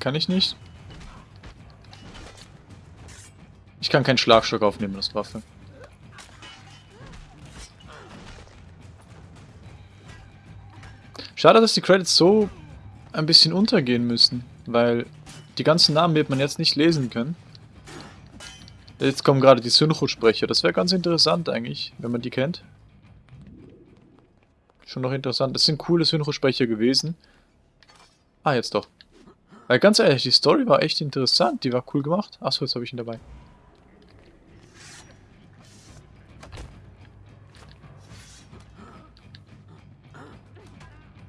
Kann ich nicht? Ich kann keinen Schlagstock aufnehmen als Waffe. Schade, dass die Credits so ein bisschen untergehen müssen, weil die ganzen Namen wird man jetzt nicht lesen können. Jetzt kommen gerade die Synchrosprecher. Das wäre ganz interessant eigentlich, wenn man die kennt. Schon noch interessant. Das sind coole Synchrosprecher gewesen. Ah, jetzt doch. Weil ganz ehrlich, die Story war echt interessant. Die war cool gemacht. Achso, jetzt habe ich ihn dabei.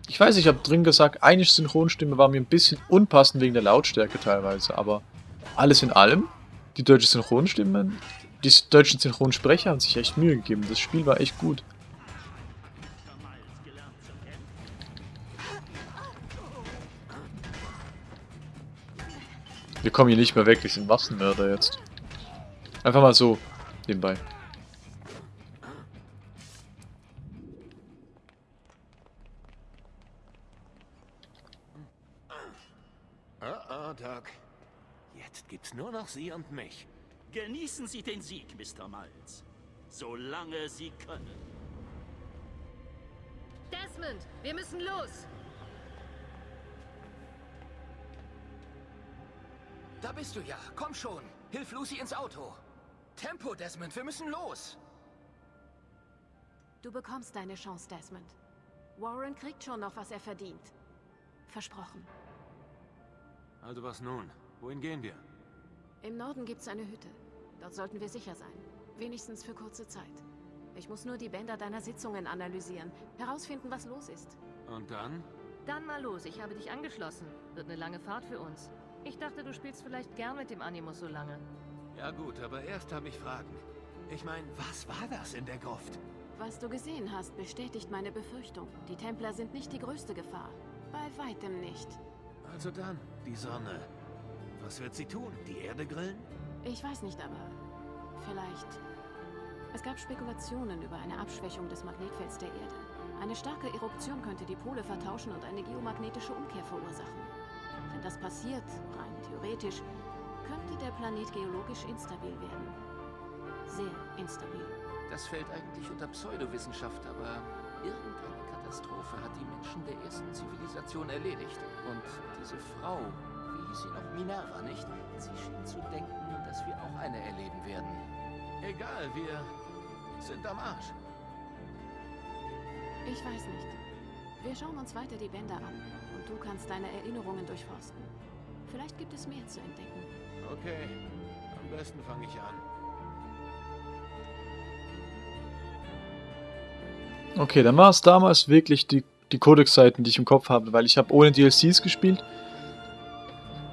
Ich weiß, ich habe drin gesagt, eine Synchronstimme war mir ein bisschen unpassend wegen der Lautstärke teilweise, aber alles in allem, die deutsche Synchronstimme, die deutschen Synchronsprecher haben sich echt Mühe gegeben. Das Spiel war echt gut. Wir kommen hier nicht mehr weg, wir sind Massenmörder jetzt. Einfach mal so, nebenbei. Oh, oh, Doc. Jetzt gibt's nur noch Sie und mich. Genießen Sie den Sieg, Mr. Miles. Solange Sie können. Desmond, wir müssen los. Da bist du ja. Komm schon. Hilf Lucy ins Auto. Tempo, Desmond. Wir müssen los. Du bekommst deine Chance, Desmond. Warren kriegt schon noch, was er verdient. Versprochen. Also was nun? Wohin gehen wir? Im Norden gibt's eine Hütte. Dort sollten wir sicher sein. Wenigstens für kurze Zeit. Ich muss nur die Bänder deiner Sitzungen analysieren. Herausfinden, was los ist. Und dann? Dann mal los, ich habe dich angeschlossen. Wird eine lange Fahrt für uns. Ich dachte, du spielst vielleicht gern mit dem Animus so lange. Ja gut, aber erst habe ich Fragen. Ich meine, was war das in der Gruft? Was du gesehen hast, bestätigt meine Befürchtung. Die Templer sind nicht die größte Gefahr. Bei weitem nicht. Also dann, die Sonne. Was wird sie tun? Die Erde grillen? Ich weiß nicht, aber vielleicht... Es gab Spekulationen über eine Abschwächung des Magnetfelds der Erde. Eine starke Eruption könnte die Pole vertauschen und eine geomagnetische Umkehr verursachen. Wenn das passiert, rein theoretisch, könnte der Planet geologisch instabil werden. Sehr instabil. Das fällt eigentlich unter Pseudowissenschaft, aber irgendeine Katastrophe hat die Menschen der ersten Zivilisation erledigt. Und diese Frau, wie hieß sie noch? Minerva, nicht? Sie schien zu denken, dass wir auch eine erleben werden. Egal, wir sind am Arsch. Ich weiß nicht. Wir schauen uns weiter die Bänder an und du kannst deine Erinnerungen durchforsten. Vielleicht gibt es mehr zu entdecken. Okay, am besten fange ich an. Okay, dann war es damals wirklich die, die Codex-Seiten, die ich im Kopf habe, weil ich habe ohne DLCs gespielt.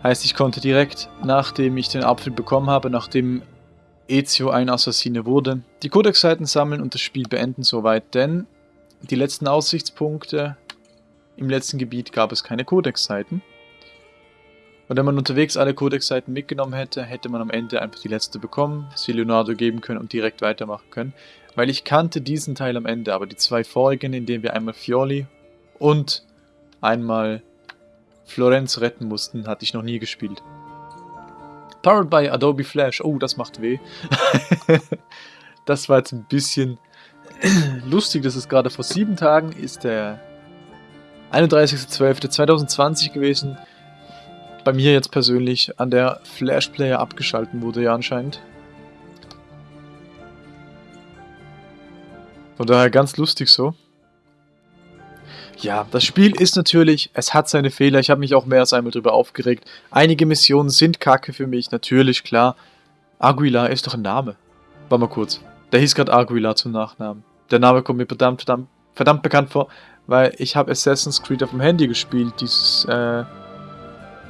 Heißt, ich konnte direkt, nachdem ich den Apfel bekommen habe, nachdem Ezio ein Assassine wurde, die Codex-Seiten sammeln und das Spiel beenden soweit, denn die letzten Aussichtspunkte im letzten Gebiet gab es keine Codex-Seiten. Und wenn man unterwegs alle Codex-Seiten mitgenommen hätte, hätte man am Ende einfach die letzte bekommen, sie Leonardo geben können und direkt weitermachen können. Weil ich kannte diesen Teil am Ende, aber die zwei vorigen, in denen wir einmal Fioli und einmal Florenz retten mussten, hatte ich noch nie gespielt. Powered by Adobe Flash. Oh, das macht weh. [laughs] das war jetzt ein bisschen [clears throat] lustig. Das ist gerade vor sieben Tagen, ist der 31.12.2020 gewesen bei mir jetzt persönlich an der Flash Player abgeschalten wurde ja anscheinend. Von daher ganz lustig so. Ja, das Spiel ist natürlich, es hat seine Fehler. Ich habe mich auch mehr als einmal drüber aufgeregt. Einige Missionen sind kacke für mich, natürlich, klar. Aguilar ist doch ein Name. Warte mal kurz. Der hieß gerade Aguilar zum Nachnamen. Der Name kommt mir verdammt, verdammt, verdammt bekannt vor, weil ich habe Assassin's Creed auf dem Handy gespielt. Dieses, äh,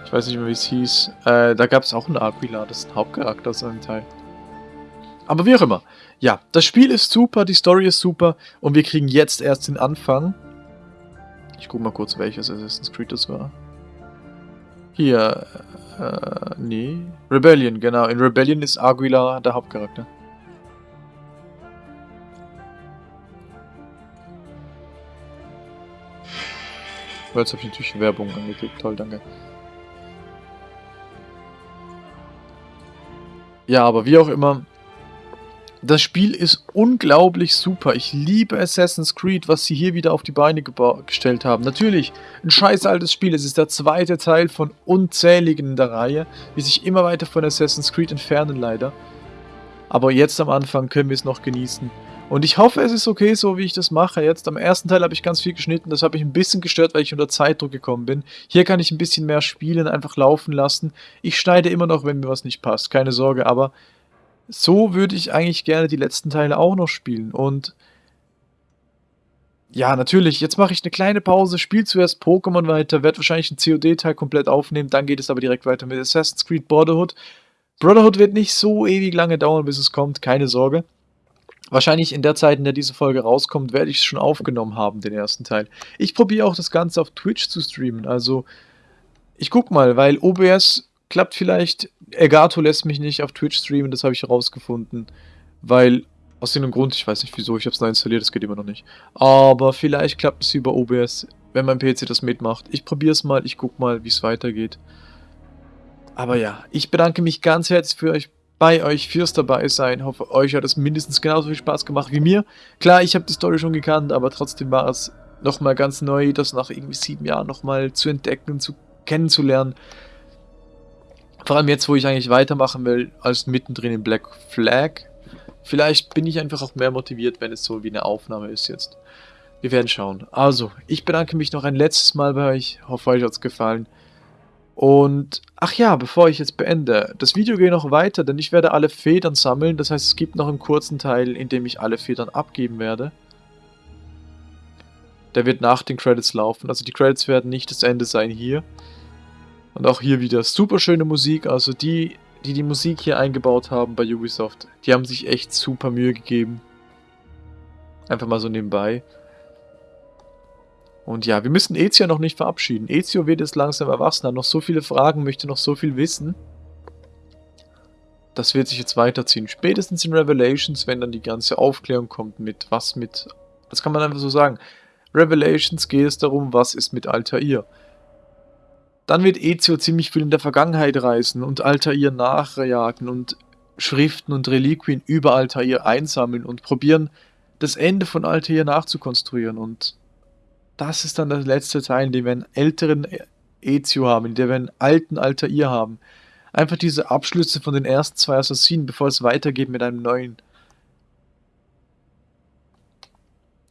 ich weiß nicht mehr, wie es hieß. Äh, da gab es auch einen Aguilar, das ist ein Hauptcharakter aus einem Teil. Aber wie auch immer. Ja, das Spiel ist super, die Story ist super und wir kriegen jetzt erst den Anfang. Ich guck mal kurz, welches Assassin's Creed das war. Hier, äh, nee. Rebellion, genau. In Rebellion ist Aguilar der Hauptcharakter. Jetzt habe ich natürlich Werbung angeklickt. Toll, danke. Ja, aber wie auch immer, das Spiel ist unglaublich super. Ich liebe Assassin's Creed, was sie hier wieder auf die Beine gestellt haben. Natürlich, ein scheiß altes Spiel. Es ist der zweite Teil von unzähligen der Reihe, die sich immer weiter von Assassin's Creed entfernen leider. Aber jetzt am Anfang können wir es noch genießen. Und ich hoffe, es ist okay, so wie ich das mache. Jetzt am ersten Teil habe ich ganz viel geschnitten. Das habe ich ein bisschen gestört, weil ich unter Zeitdruck gekommen bin. Hier kann ich ein bisschen mehr spielen, einfach laufen lassen. Ich schneide immer noch, wenn mir was nicht passt. Keine Sorge, aber so würde ich eigentlich gerne die letzten Teile auch noch spielen. Und ja, natürlich, jetzt mache ich eine kleine Pause, spiele zuerst Pokémon weiter, werde wahrscheinlich einen COD-Teil komplett aufnehmen, dann geht es aber direkt weiter mit Assassin's Creed Brotherhood. Brotherhood wird nicht so ewig lange dauern, bis es kommt, keine Sorge. Wahrscheinlich in der Zeit, in der diese Folge rauskommt, werde ich es schon aufgenommen haben, den ersten Teil. Ich probiere auch das Ganze auf Twitch zu streamen, also ich guck mal, weil OBS klappt vielleicht. Elgato lässt mich nicht auf Twitch streamen, das habe ich herausgefunden. Weil, aus irgendeinem Grund, ich weiß nicht wieso, ich habe es neu installiert, das geht immer noch nicht. Aber vielleicht klappt es über OBS, wenn mein PC das mitmacht. Ich probiere es mal, ich gucke mal, wie es weitergeht. Aber ja, ich bedanke mich ganz herzlich für euch, bei euch fürs dabei sein. Hoffe, euch hat es mindestens genauso viel Spaß gemacht wie mir. Klar, ich habe die Story schon gekannt, aber trotzdem war es nochmal ganz neu, das nach irgendwie sieben Jahren nochmal zu entdecken, zu kennenzulernen. Vor allem jetzt, wo ich eigentlich weitermachen will, als mittendrin in Black Flag. Vielleicht bin ich einfach auch mehr motiviert, wenn es so wie eine Aufnahme ist jetzt. Wir werden schauen. Also, ich bedanke mich noch ein letztes Mal bei euch. Hoffe, euch hat es gefallen. Und, ach ja, bevor ich jetzt beende, das Video geht noch weiter, denn ich werde alle Federn sammeln. Das heißt, es gibt noch einen kurzen Teil, in dem ich alle Federn abgeben werde. Der wird nach den Credits laufen. Also die Credits werden nicht das Ende sein hier. Und auch hier wieder super schöne Musik. Also die, die die Musik hier eingebaut haben bei Ubisoft, die haben sich echt super Mühe gegeben. Einfach mal so nebenbei. Und ja, wir müssen Ezio noch nicht verabschieden. Ezio wird jetzt langsam erwachsen, hat noch so viele Fragen, möchte noch so viel wissen. Das wird sich jetzt weiterziehen. Spätestens in Revelations, wenn dann die ganze Aufklärung kommt mit was mit... Das kann man einfach so sagen. Revelations geht es darum, was ist mit Altair. Dann wird Ezio ziemlich viel in der Vergangenheit reisen und Altair nachjagen und Schriften und Reliquien über Altair einsammeln und probieren, das Ende von Altair nachzukonstruieren. Und das ist dann der letzte Teil, in dem wir einen älteren Ezio haben, in dem wir einen alten Altair haben. Einfach diese Abschlüsse von den ersten zwei Assassinen, bevor es weitergeht mit einem neuen.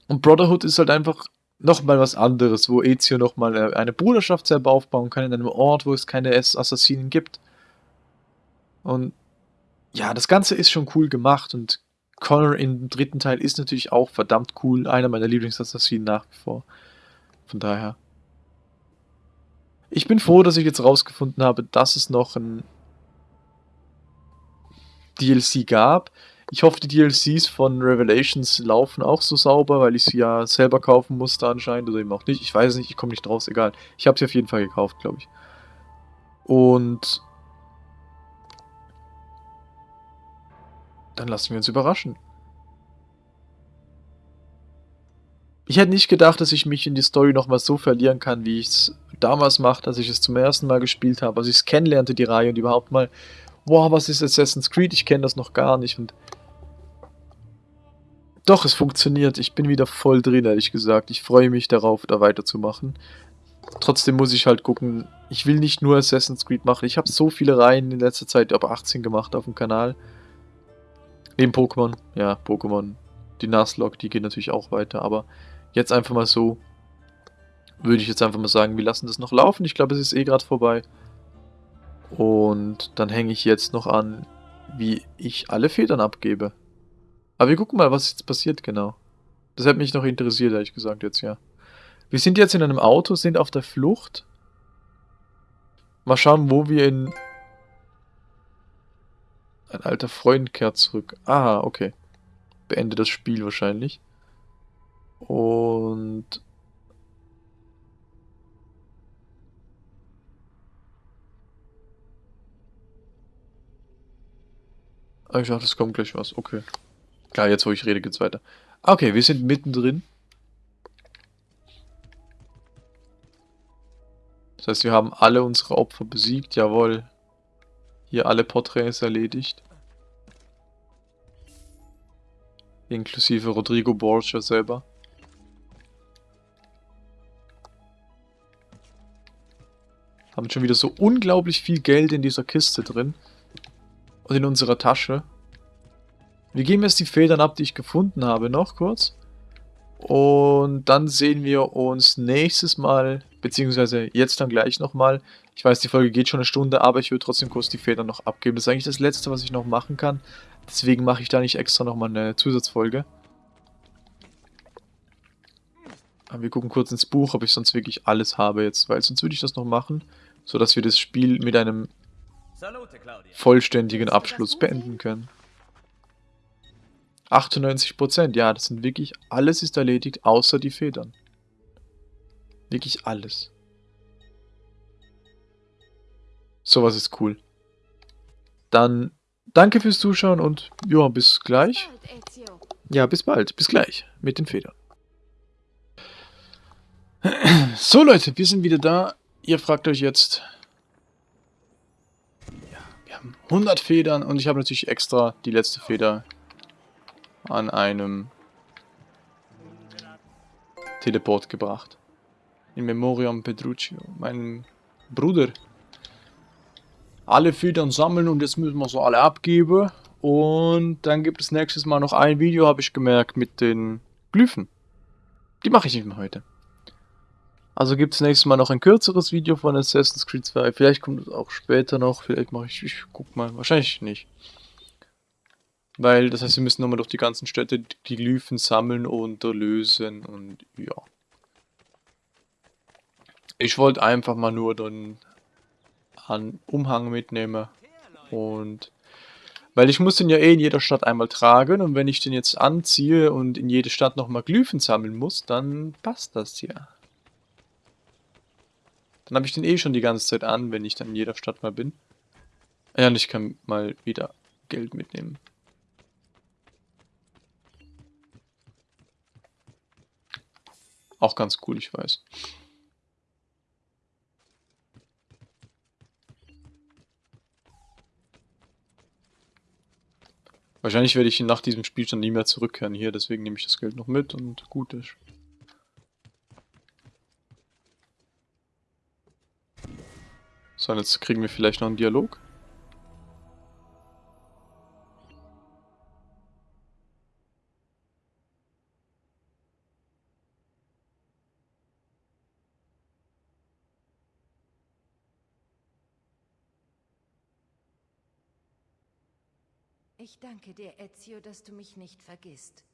Und Brotherhood ist halt einfach nochmal was anderes, wo Ezio nochmal eine Bruderschaft selber aufbauen kann in einem Ort, wo es keine Assassinen gibt. Und ja, das Ganze ist schon cool gemacht und Connor im dritten Teil ist natürlich auch verdammt cool, einer meiner Lieblingsassassinen nach wie vor. Von daher. Ich bin froh, dass ich jetzt rausgefunden habe, dass es noch ein DLC gab. Ich hoffe, die DLCs von Revelations laufen auch so sauber, weil ich sie ja selber kaufen musste anscheinend oder eben auch nicht. Ich weiß nicht, ich komme nicht draus, egal. Ich habe sie auf jeden Fall gekauft, glaube ich. Und dann lassen wir uns überraschen. Ich hätte nicht gedacht, dass ich mich in die Story nochmal so verlieren kann, wie ich es damals machte, als ich es zum ersten Mal gespielt habe, als ich es kennenlernte, die Reihe und überhaupt mal, wow, was ist Assassin's Creed? Ich kenne das noch gar nicht und doch, es funktioniert. Ich bin wieder voll drin, ehrlich gesagt. Ich freue mich darauf, da weiterzumachen. Trotzdem muss ich halt gucken, ich will nicht nur Assassin's Creed machen. Ich habe so viele Reihen in letzter Zeit, ab 18 gemacht auf dem Kanal. Neben Pokémon. Ja, Pokémon. die Nuzlocke, die geht natürlich auch weiter, aber jetzt einfach mal so, würde ich jetzt einfach mal sagen, wir lassen das noch laufen. Ich glaube, es ist eh gerade vorbei. Und dann hänge ich jetzt noch an, wie ich alle Federn abgebe. Aber wir gucken mal, was jetzt passiert genau. Das hat mich noch interessiert, ehrlich gesagt, jetzt, ja. Wir sind jetzt in einem Auto, sind auf der Flucht. Mal schauen, wo wir in... Ein alter Freund kehrt zurück. Ah, okay. Beende das Spiel wahrscheinlich. Und... Ah, ich dachte, es kommt gleich was. Okay. Klar, jetzt wo ich rede, geht's weiter. Okay, wir sind mittendrin. Das heißt, wir haben alle unsere Opfer besiegt. Jawohl. Hier alle Porträts erledigt. Inklusive Rodrigo Borgia selber. Haben schon wieder so unglaublich viel Geld in dieser Kiste drin. Und in unserer Tasche. Wir geben jetzt die Federn ab, die ich gefunden habe, noch kurz. Und dann sehen wir uns nächstes Mal, beziehungsweise jetzt dann gleich nochmal. Ich weiß, die Folge geht schon eine Stunde, aber ich würde trotzdem kurz die Federn noch abgeben. Das ist eigentlich das Letzte, was ich noch machen kann. Deswegen mache ich da nicht extra nochmal eine Zusatzfolge. Wir gucken kurz ins Buch, ob ich sonst wirklich alles habe jetzt, weil sonst würde ich das noch machen, sodass wir das Spiel mit einem vollständigen Abschluss beenden können. 98%, ja, das sind wirklich, alles ist erledigt, außer die Federn. Wirklich alles. Sowas ist cool. Dann danke fürs Zuschauen und ja, bis gleich. Ja, bis bald. Bis gleich mit den Federn. [clears throat] So Leute, wir sind wieder da. Ihr fragt euch jetzt... Ja, wir haben 100 Federn und ich habe natürlich extra die letzte Feder an einem Teleport gebracht. In Memoriam Petruccio, meinem Bruder. Alle Federn sammeln und jetzt müssen wir so alle abgeben. Und dann gibt es nächstes Mal noch ein Video, habe ich gemerkt, mit den Glyphen. Die mache ich nicht mehr heute. Also gibt es nächstes Mal noch ein kürzeres Video von Assassin's Creed 2. Vielleicht kommt es auch später noch. Vielleicht mache ich, ich guck mal. Wahrscheinlich nicht. Weil, das heißt, wir müssen nochmal durch die ganzen Städte die Glyphen sammeln und lösen und ja. Ich wollte einfach mal nur dann einen Umhang mitnehmen und weil ich muss den ja eh in jeder Stadt einmal tragen und wenn ich den jetzt anziehe und in jede Stadt nochmal Glyphen sammeln muss, dann passt das ja. Dann habe ich den eh schon die ganze Zeit an, wenn ich dann in jeder Stadt mal bin. Ja, und ich kann mal wieder Geld mitnehmen. Auch ganz cool, ich weiß. Wahrscheinlich werde ich nach diesem Spielstand nie mehr zurückkehren hier, deswegen nehme ich das Geld noch mit und gut ist. So, jetzt kriegen wir vielleicht noch einen Dialog. Ich danke dir, Ezio, dass du mich nicht vergisst.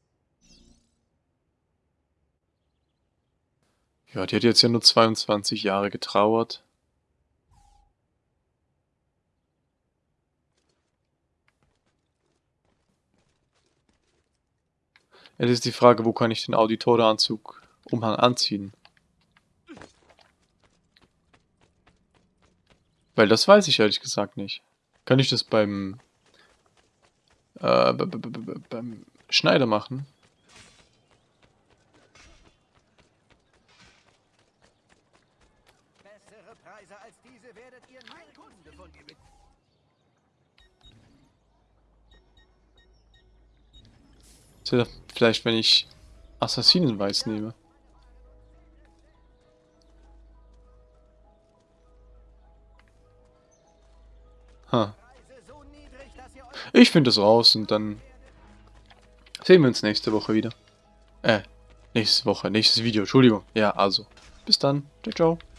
Ja, die hat jetzt ja nur 22 Jahre getrauert. Jetzt ist die Frage, wo kann ich den Auditore-Anzug Umhang anziehen? Weil das weiß ich ehrlich gesagt nicht. Kann ich das beim äh, beim Schneider machen. Bessere Vielleicht, wenn ich Assassinenweiß nehme. Huh. Ich finde es raus und dann sehen wir uns nächste Woche wieder. Äh, nächste Woche, nächstes Video, Entschuldigung. Ja, also, bis dann. Ciao, ciao.